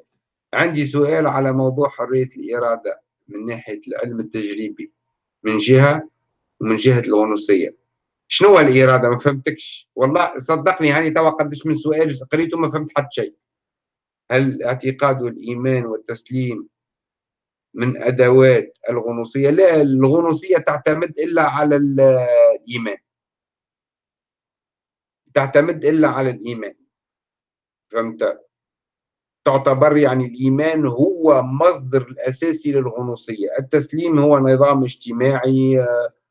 عندي سؤال على موضوع حرية الإرادة من ناحية العلم التجريبي. من جهة ومن جهة الغنوصية. شنو هو الإرادة؟ ما فهمتكش. والله صدقني هاني توا قدش من سؤال قريته ما فهمت حتى شيء. هل الاعتقاد والإيمان والتسليم من أدوات الغنوصية؟ لا الغنوصية تعتمد إلا على الإيمان. تعتمد إلا على الإيمان. فهمت؟ تعتبر يعني الإيمان هو مصدر الأساسي للغنوصية. التسليم هو نظام اجتماعي آه،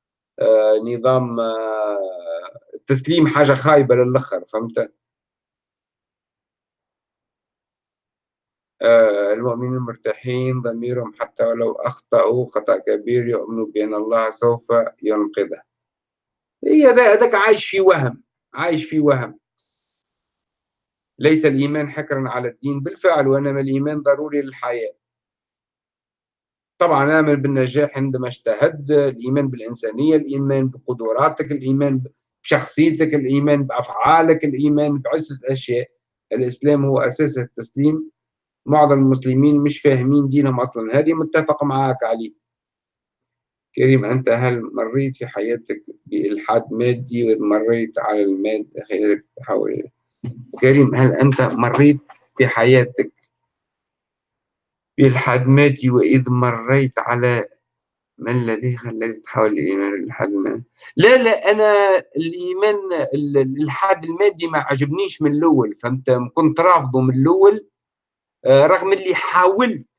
نظام التسليم آه، حاجة خايبة للآخر فهمت؟ المؤمنين مرتاحين ضميرهم حتى ولو أخطأوا خطأ كبير يؤمنوا بأن الله سوف ينقذه. هي هذاك عايش في وهم عايش في وهم. ليس الإيمان حكرا على الدين بالفعل وإنما الإيمان ضروري للحياة. طبعا آمن بالنجاح عندما اجتهد الإيمان بالإنسانية الإيمان بقدراتك الإيمان بشخصيتك الإيمان بأفعالك الإيمان بعدة أشياء. الإسلام هو أساس التسليم. معظم المسلمين مش فاهمين دينهم أصلا. هذه متفق معك عليه كريم أنت هل مريت في حياتك بإلحاد مادي ومريت على المادة خلال تحول كريم هل أنت مريت في حياتك بالحدمات وإذ مريت على ما الذي خلاك تحاول الإيمان بالحد المادي؟ لا لا أنا الإيمان الحد المادي ما عجبنيش من الأول فهمت؟ كنت رافضه من الأول آه، رغم اللي حاولت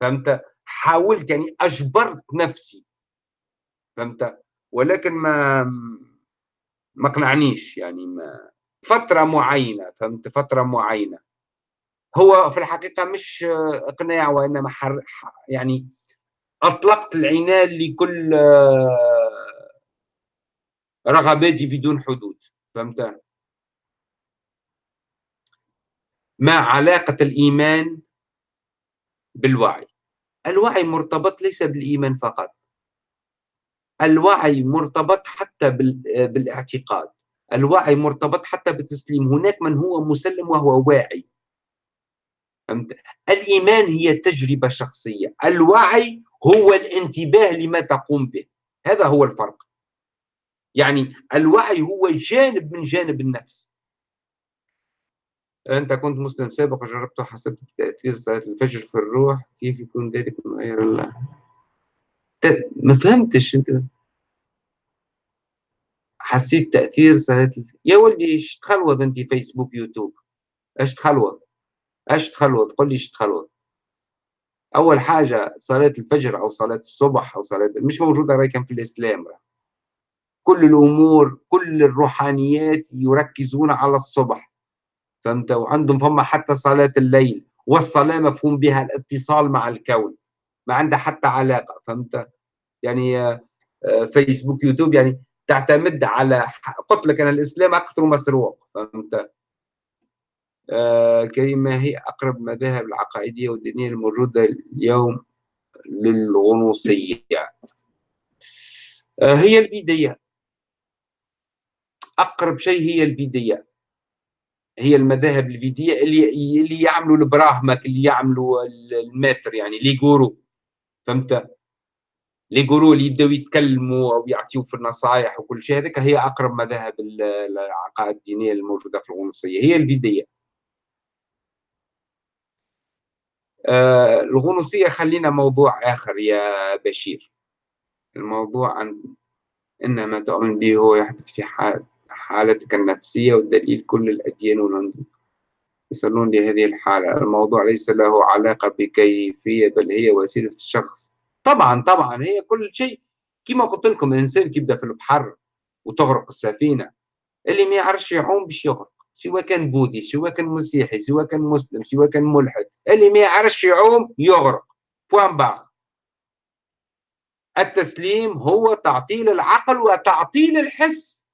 فهمت؟ حاولت يعني أجبرت نفسي فهمت؟ ولكن ما ما قنعنيش يعني ما فترة معينة فهمت؟ فترة معينة. هو في الحقيقة مش إقناع وإنما حر يعني أطلقت العنان لكل رغباتي بدون حدود فهمت؟ ما علاقة الإيمان بالوعي. الوعي مرتبط ليس بالإيمان فقط. الوعي مرتبط حتى بالاعتقاد. الوعي مرتبط حتى بالتسليم. هناك من هو مسلم وهو واعي. فهمت؟ الإيمان هي تجربة شخصية الوعي هو الانتباه لما تقوم به هذا هو الفرق. يعني الوعي هو جانب من جانب النفس. أنت كنت مسلم سابق وجربت وحسبت تأثير صلاة الفجر في الروح كيف يكون ذلك من غير الله ما فهمتش أنت. حسيت تأثير صلاة الفجر يا ولدي إيش تخلوض أنت فيسبوك يوتيوب؟ إيش تخلوض؟ إيش تخلوض قل لي إيش تخلوض أول حاجة صلاه الفجر أو صلاه الصبح أو صلاه مش موجوده راي كان في الإسلام. كل الأمور كل الروحانيات يركزون على الصبح. فهمت؟ وعندهم فما حتى صلاة الليل والصلاة مفهوم بها الاتصال مع الكون ما عندها حتى علاقة. فهمت؟ يعني آه، فيسبوك يوتيوب يعني تعتمد على قلت لك أنا الإسلام أكثر مسروق. فهمت؟ آه، كريم ما هي أقرب مذاهب العقائدية والدينية الموجودة اليوم للغنوصية. آه، هي الفيدية. أقرب شيء هي الفيدية. هي المذاهب الفيدية اللي اللي يعملوا البراهمك اللي يعملوا الماتر يعني لي جورو فهمت؟ لي جورو اللي يبداو يتكلموا أو يعطيوا في النصائح وكل شيء هذيك هي أقرب مذاهب العقائد الدينية الموجودة في الغنوصية. هي الفيدية آه، الغنوصية خلينا موضوع آخر يا بشير. الموضوع عن إن ما تؤمن به هو يحدث في حالتك النفسية والدليل كل الأديان والهندوس يصلون لهذه الحالة. الموضوع ليس له علاقة بكيفية بل هي وسيلة الشخص. طبعا طبعا هي كل شيء. كما قلت لكم الإنسان كيبدأ في البحر وتغرق السفينة. اللي ما يعرفش يعوم باش يغرق. سواء كان بوذي سواء كان مسيحي سواء كان مسلم سواء كان ملحد اللي ما يعرفش يعوم يغرق. point par التسليم هو تعطيل العقل وتعطيل الحس.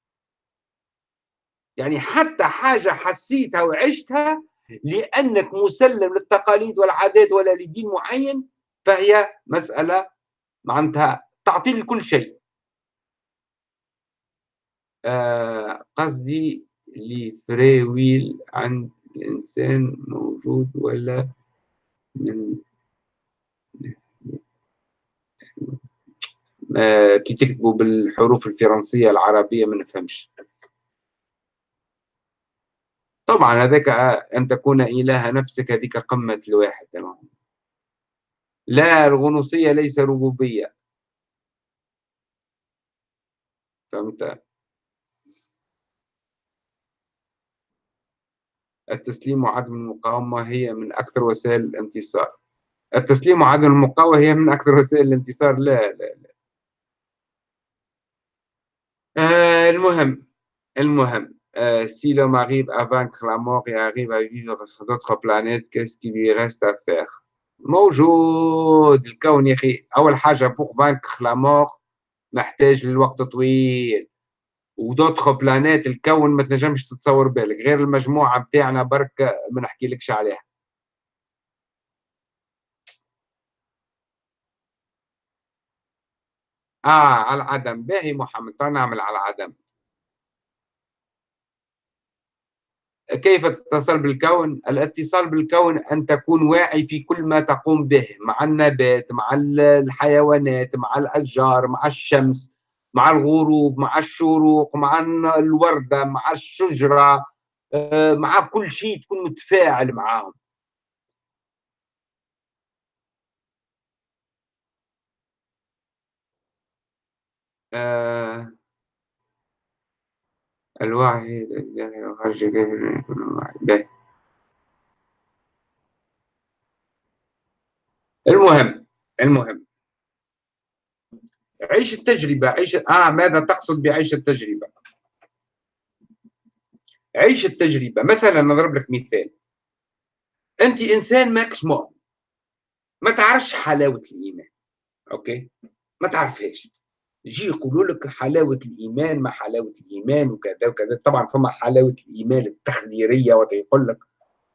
يعني حتى حاجة حسيتها وعشتها لأنك مسلم للتقاليد والعادات ولا لدين معين فهي مسألة معناتها تعطيل كل شيء. آه قصدي free will عند الإنسان موجود ولا من كي تكتبوا بالحروف الفرنسية العربية ما نفهمش. طبعا هذاك أن تكون إله نفسك هذيك قمة الواحد. لا الغنوصية ليس ربوبية. فهمت؟ التسليم وعدم المقاومة هي من أكثر وسائل الانتصار. التسليم وعدم المقاومة هي من أكثر وسائل الانتصار. لا لا لا. آه المهم المهم euh, si l'homme arrive à vaincre la mort et arrive à vivre sur d'autres planètes, qu'est-ce qui lui reste à faire? موجود الكون يا أخي. أول حاجة pour vaincre la mort محتاج للوقت طويل. ودوتخ بلانات الكون ما تنجمش تتصور بالك غير المجموعة بتاعنا برك ما نحكي لكش عليها. آه على العدم. باهي محمد نعمل على العدم. كيف تتصل بالكون؟ الاتصال بالكون أن تكون واعي في كل ما تقوم به مع النبات مع الحيوانات مع الأشجار مع الشمس. مع الغروب مع الشروق مع الوردة مع الشجرة آه، مع كل شيء تكون متفاعل معاهم. الوعي وخارج الوعي المهم المهم. عيش التجربة عيش آه ماذا تقصد بعيش التجربة؟ عيش التجربة. مثلا نضرب لك مثال. أنت إنسان ماكش مؤمن ما تعرفش حلاوة الإيمان. أوكي؟ ما تعرفهاش. يجي يقولوا لك حلاوة الإيمان ما حلاوة الإيمان وكذا وكذا. طبعا فما حلاوة الإيمان التخديرية ويقول لك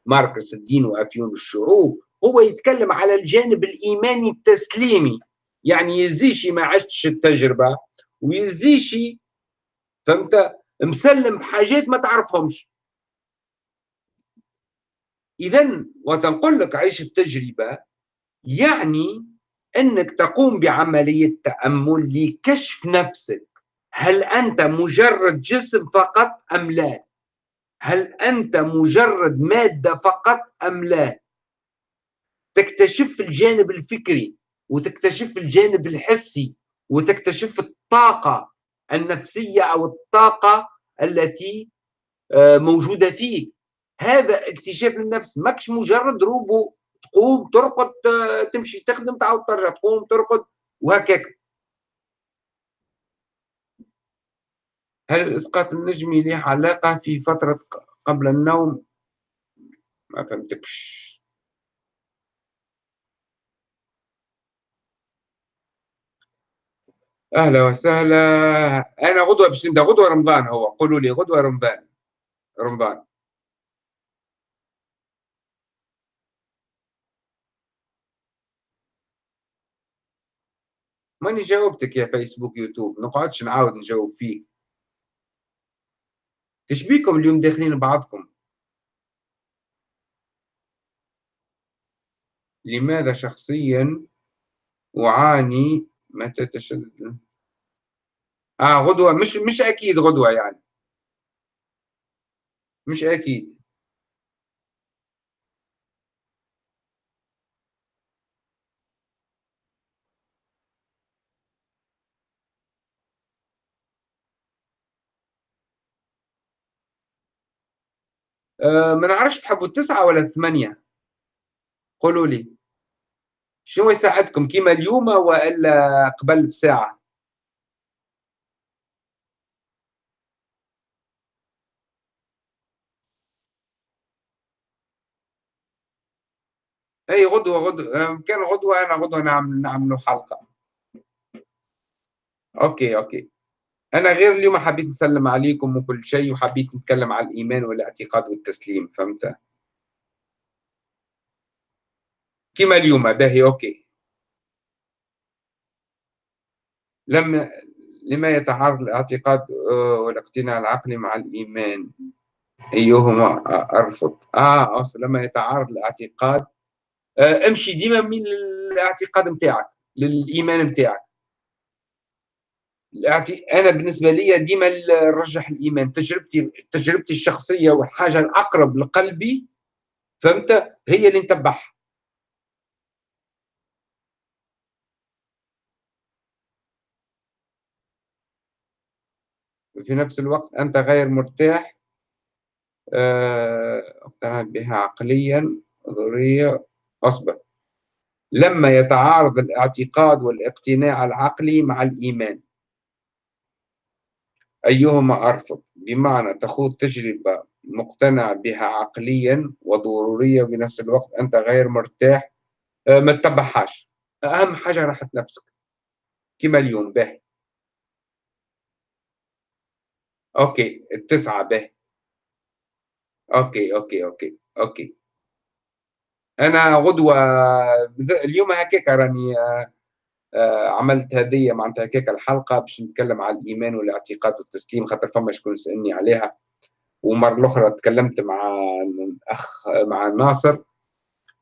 ماركس الدين وأفيون الشعوب. هو يتكلم على الجانب الإيماني التسليمي. يعني يزيشي ما عشتش التجربة ويزيشي فهمت؟ مسلم بحاجات ما تعرفهمش. إذا وتنقل لك عيش التجربة يعني أنك تقوم بعملية تأمل لكشف نفسك. هل أنت مجرد جسم فقط أم لا؟ هل أنت مجرد مادة فقط أم لا؟ تكتشف الجانب الفكري. وتكتشف الجانب الحسي وتكتشف الطاقة النفسية أو الطاقة التي آه، موجودة فيك. هذا اكتشاف النفس. ماكش مجرد روبو تقوم ترقد تمشي تخدم تعاود ترجع تقوم ترقد وهكاك. هل الإسقاط النجمي له علاقة في فترة قبل النوم؟ ما فهمتكش. أهلا وسهلا. أنا غدوة باش نبدا غدوة رمضان هو. قولوا لي غدوة رمضان. رمضان. ماني جاوبتك يا فيسبوك يوتيوب. نقعدش نعاود نجاوب فيك. تشبيكم اليوم داخلين بعضكم؟ لماذا شخصيا أعاني متى تشدد آه غدوة. مش مش أكيد غدوة يعني. مش أكيد. آه ما نعرفش تحبوا التسعة ولا الثمانية؟ قولوا لي. شنو يساعدكم؟ كيما اليوم والا قبل بساعة؟ أي غدوة آه، كان غدوة أنا غدوة نعمل نعملوا حلقة. okay okay. أنا غير اليوم حبيت نسلم عليكم وكل شيء وحبيت نتكلم على الإيمان والاعتقاد والتسليم فهمت؟ كما اليوم باهي أوكي. لما لما يتعارض الاعتقاد آه، والاقتناع العقلي مع الإيمان أيهما أرفض؟ آه أصلا لما يتعارض الاعتقاد آه امشي ديما من الاعتقاد نتاعك للإيمان نتاعك أنا بالنسبة لي ديما نرجح الإيمان. تجربتي تجربتي الشخصية والحاجة الأقرب لقلبي فهمت؟ هي اللي نتبعها. في نفس الوقت أنت غير مرتاح اقتنع بها عقليا ضرورية أصبح لما يتعارض الاعتقاد والاقتناع العقلي مع الإيمان. أيهما أرفض؟ بمعنى تخوض تجربة مقتنع بها عقليا وضرورية بنفس الوقت أنت غير مرتاح آه، ما تتبعهاش. أهم حاجة راحة نفسك. كما اليوم به. أوكي التسعة به okay okay okay okay أنا غدوة اليوم هكاك راني آه، آه، عملت هذه معناتها هكاك الحلقة باش نتكلم على الإيمان والاعتقاد والتسليم خاطر فما شكون سالني عليها. ومرة الأخرى تكلمت مع الأخ مع ناصر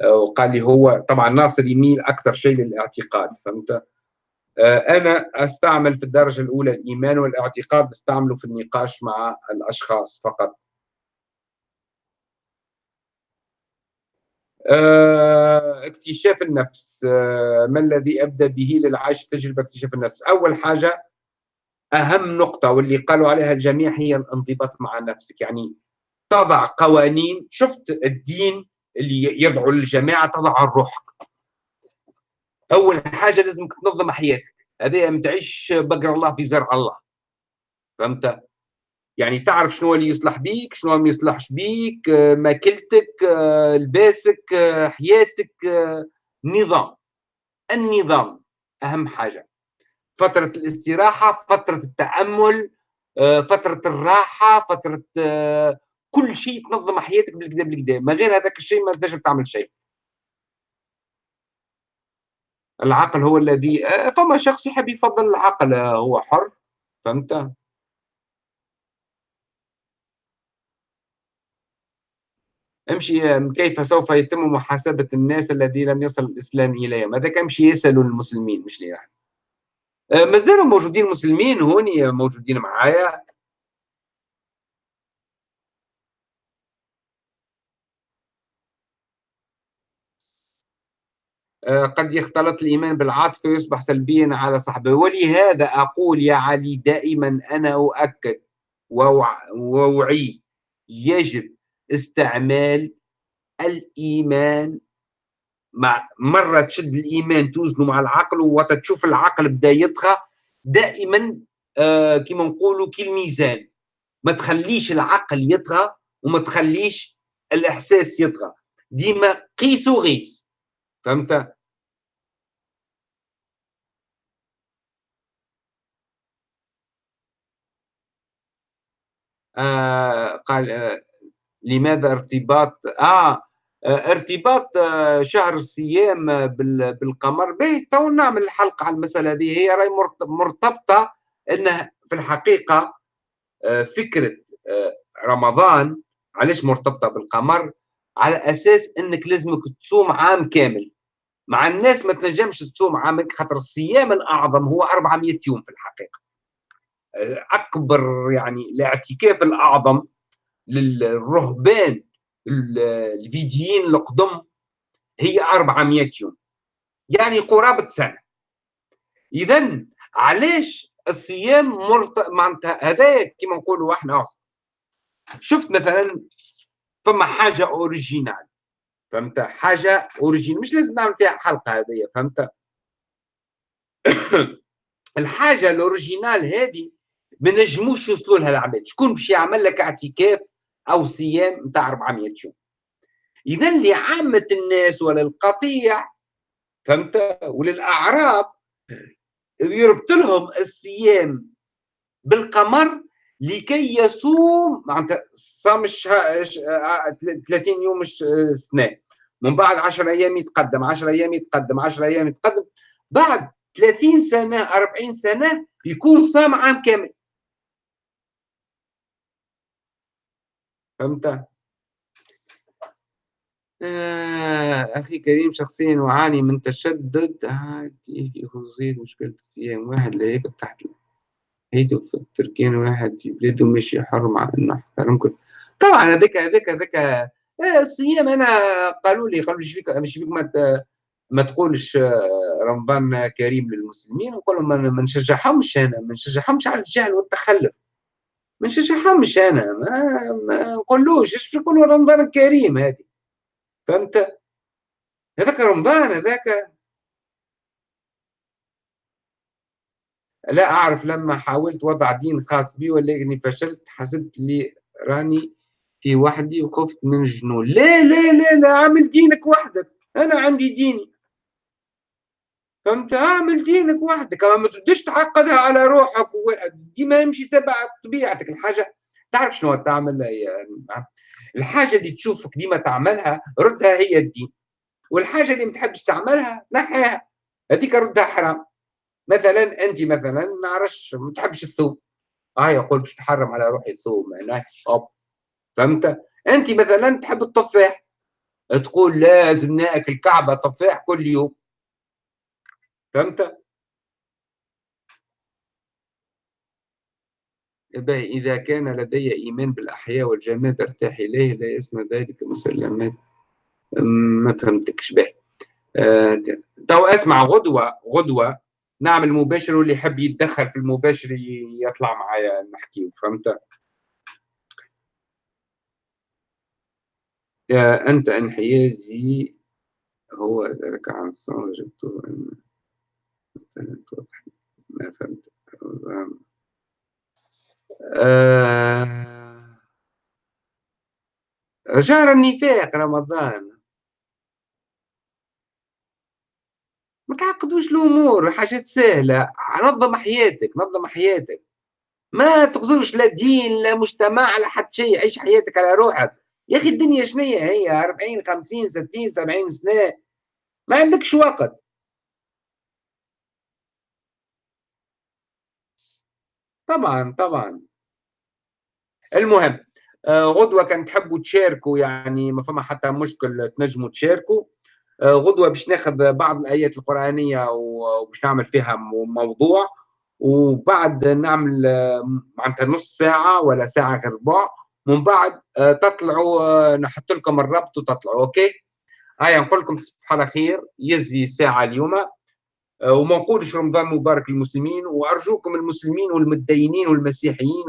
آه، وقال لي هو طبعا ناصر يميل أكثر شيء للاعتقاد فهمت؟ آه، أنا أستعمل في الدرجة الأولى الإيمان والاعتقاد استعمله في النقاش مع الأشخاص فقط. آه، اكتشاف النفس. آه، ما الذي ابدا به للعيش تجربة اكتشاف النفس؟ أول حاجة أهم نقطة واللي قالوا عليها الجميع هي الانضباط مع نفسك. يعني تضع قوانين. شفت الدين اللي يدعو الجماعة تضع الروح أول حاجة لازمك تنظم حياتك. هذا ما تعيش بقر الله في زرع الله. فهمت؟ يعني تعرف شنو اللي يصلح بيك شنو ما يصلحش بيك ماكلتك لباسك حياتك نظام. النظام أهم حاجة. فترة الاستراحة فترة التأمل فترة الراحة فترة كل شيء تنظم حياتك بالكدا بالكدا ما غير هذاك الشيء ما تنجم تعمل شيء. العقل هو الذي فما شخص يحب يفضل العقل هو حر فهمت؟ امشي كيف سوف يتم محاسبة الناس الذين لم يصل الإسلام إليهم؟ هذا كمشي يسألوا المسلمين مش لي يعني. ما زالوا موجودين مسلمين هوني موجودين معايا. قد يختلط الإيمان بالعاطفة ويصبح سلبيا على صاحبه. ولهذا أقول يا علي دائما أنا أؤكد وأعيد يجب استعمال الإيمان مع مرة تشد الإيمان توزنه مع العقل وتشوف العقل بدا يطغى. دائما آه كما نقولوا كالميزان ما تخليش العقل يطغى وما تخليش الإحساس يطغى. ديما قيس وغيس. فهمت آه قال آه لماذا ارتباط؟ آه, آه ارتباط آه شهر الصيام بالقمر. به تو نعمل حلقة على المسألة هذه. هي رأي مرتبطة أنه في الحقيقة آه فكرة آه رمضان. علاش مرتبطة بالقمر؟ على أساس أنك لازمك تصوم عام كامل. مع الناس ما تنجمش تصوم عام خاطر الصيام الأعظم هو 400 يوم في الحقيقة. آه، أكبر يعني الاعتكاف الأعظم للرهبان الفيديين القدم هي 400 يوم. يعني قرابة سنة. إذا علاش الصيام. معناتها هذا كما نقولوا إحنا شفت مثلا فما حاجة original. فهمت؟ حاجة original. مش لازم نعمل فيها حلقة هذه فهمت؟ الحاجة الأوريجينال هذه ما نجموش يوصلوا لها العباد شكون باش يعمل لك اعتكاف أو صيام نتاع 400 يوم؟ إذا لعامه الناس وللقطيع فهمت؟ وللاعراب يربط لهم الصيام بالقمر لكي يصوم معناتها صام 30 يوم السنة من بعد 10 أيام يتقدم 10 أيام يتقدم 10 أيام يتقدم. بعد 30 سنة 40 سنة يكون صام عام كامل. فهمت؟ آه أخي كريم شخصيا أعاني من تشدد. في خصوصية مشكلة الصيام. واحد لا ياكل تحت هيدو في التركين واحد في بلاده ماشي حر مع حرام كل طبعا هذاك هذاك هذاك آه، الصيام أنا قالوا لي قالوا مش فيك؟ مش فيك؟ ما ما تقولش آه، رمضان كريم للمسلمين نقول ما نشجعهمش أنا ما نشجعهمش على الجهل والتخلف. مش نشجعهمش أنا ما, ما نقولوش إيش نقولوا رمضان الكريم هذه؟ فهمت؟ هذاك رمضان هذاك لا أعرف لما حاولت وضع دين خاص بي ولكني فشلت حسبت لي راني في وحدي وخفت من الجنون لا لا لا لا عامل دينك وحدك. أنا عندي ديني فهمت؟ اعمل دينك وحدك. ما تبداش تعقدها على روحك ديما يمشي تبع طبيعتك. الحاجة تعرف شنو تعمل؟ الحاجة اللي تشوفك ديما تعملها ردها هي الدين. والحاجة اللي ما تحبش تعملها نحيها. هذيك ردها حرام. مثلا أنت مثلا ما نعرفش ما تحبش الثوم. آه يقول باش تحرم على روحي الثوم معناه فهمت؟ أنت مثلا تحب التفاح. تقول لازم ناكل كعبة تفاح كل يوم. فهمت؟ إذا كان لدي إيمان بالأحياء والجماد أرتاح إليه لا يسمى ذلك مسلمات ما فهمتكش به آه، تو أسمع غدوة غدوة. نعمل مباشر واللي يحب يتدخل في المباشر يطلع معايا نحكي فهمت؟ أنت انحيازي هو ذلك عن صار وجدته أن مثلا ما فهمت. آه شهر النفاق رمضان. ما تعقدوش الأمور حاجات سهلة. نظم حياتك نظم حياتك. ما تغزرش لا دين لا مجتمع لا حتى شيء. عيش حياتك على روحك. يا أخي الدنيا شنية هي؟ 40 50 60 70 سنة. ما عندكش وقت. طبعا طبعا. المهم آه، غدوة كان تحبوا تشاركوا يعني ما فما حتى مشكل تنجموا تشاركوا. غدوة باش ناخذ بعض الآيات القرآنية وباش نعمل فيها موضوع. وبعد نعمل آه، معناتها نص ساعة ولا ساعة غير ربع. من بعد آه، تطلعوا نحط لكم الربط وتطلعوا أوكي؟ هيا نقول لكم تصبحوا على خير يزي ساعة اليوم. وما نقولش رمضان مبارك للمسلمين. وأرجوكم المسلمين والمتدينين والمسيحيين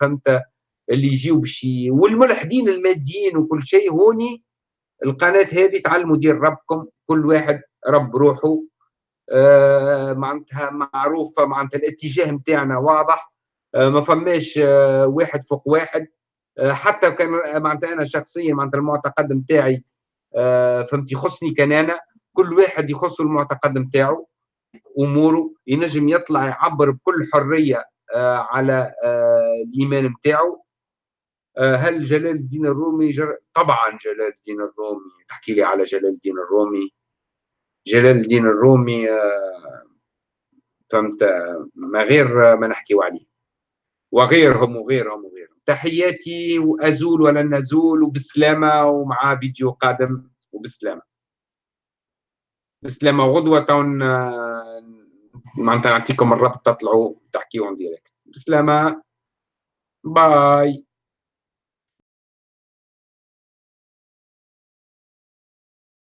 فهمت اللي يجيو باش والملحدين الماديين وكل شيء هوني القناة هذه تعلموا دير ربكم كل واحد رب روحه آه معناتها معروفه معناتها الاتجاه نتاعنا واضح آه ما فماش آه واحد فوق واحد حتى كان معناتها أنا شخصيا معناتها المعتقد نتاعي فهمت يخصني كان أنا كل واحد يخص المعتقد نتاعو أموره ينجم يطلع يعبر بكل حرية على الإيمان نتاعو هل جلال الدين الرومي جر... طبعا جلال الدين الرومي. تحكي لي على جلال الدين الرومي. جلال الدين الرومي آه، فهمت ما غير ما نحكيو عليه. وغيرهم وغيرهم وغيرهم. تحياتي وأزول ولن نزول وبسلامة ومع فيديو قادم وبسلامة. بسلامة وغدوة تون آه، معناتها نعطيكم الرابط تطلعوا تحكيوا direct. بسلامة. bye.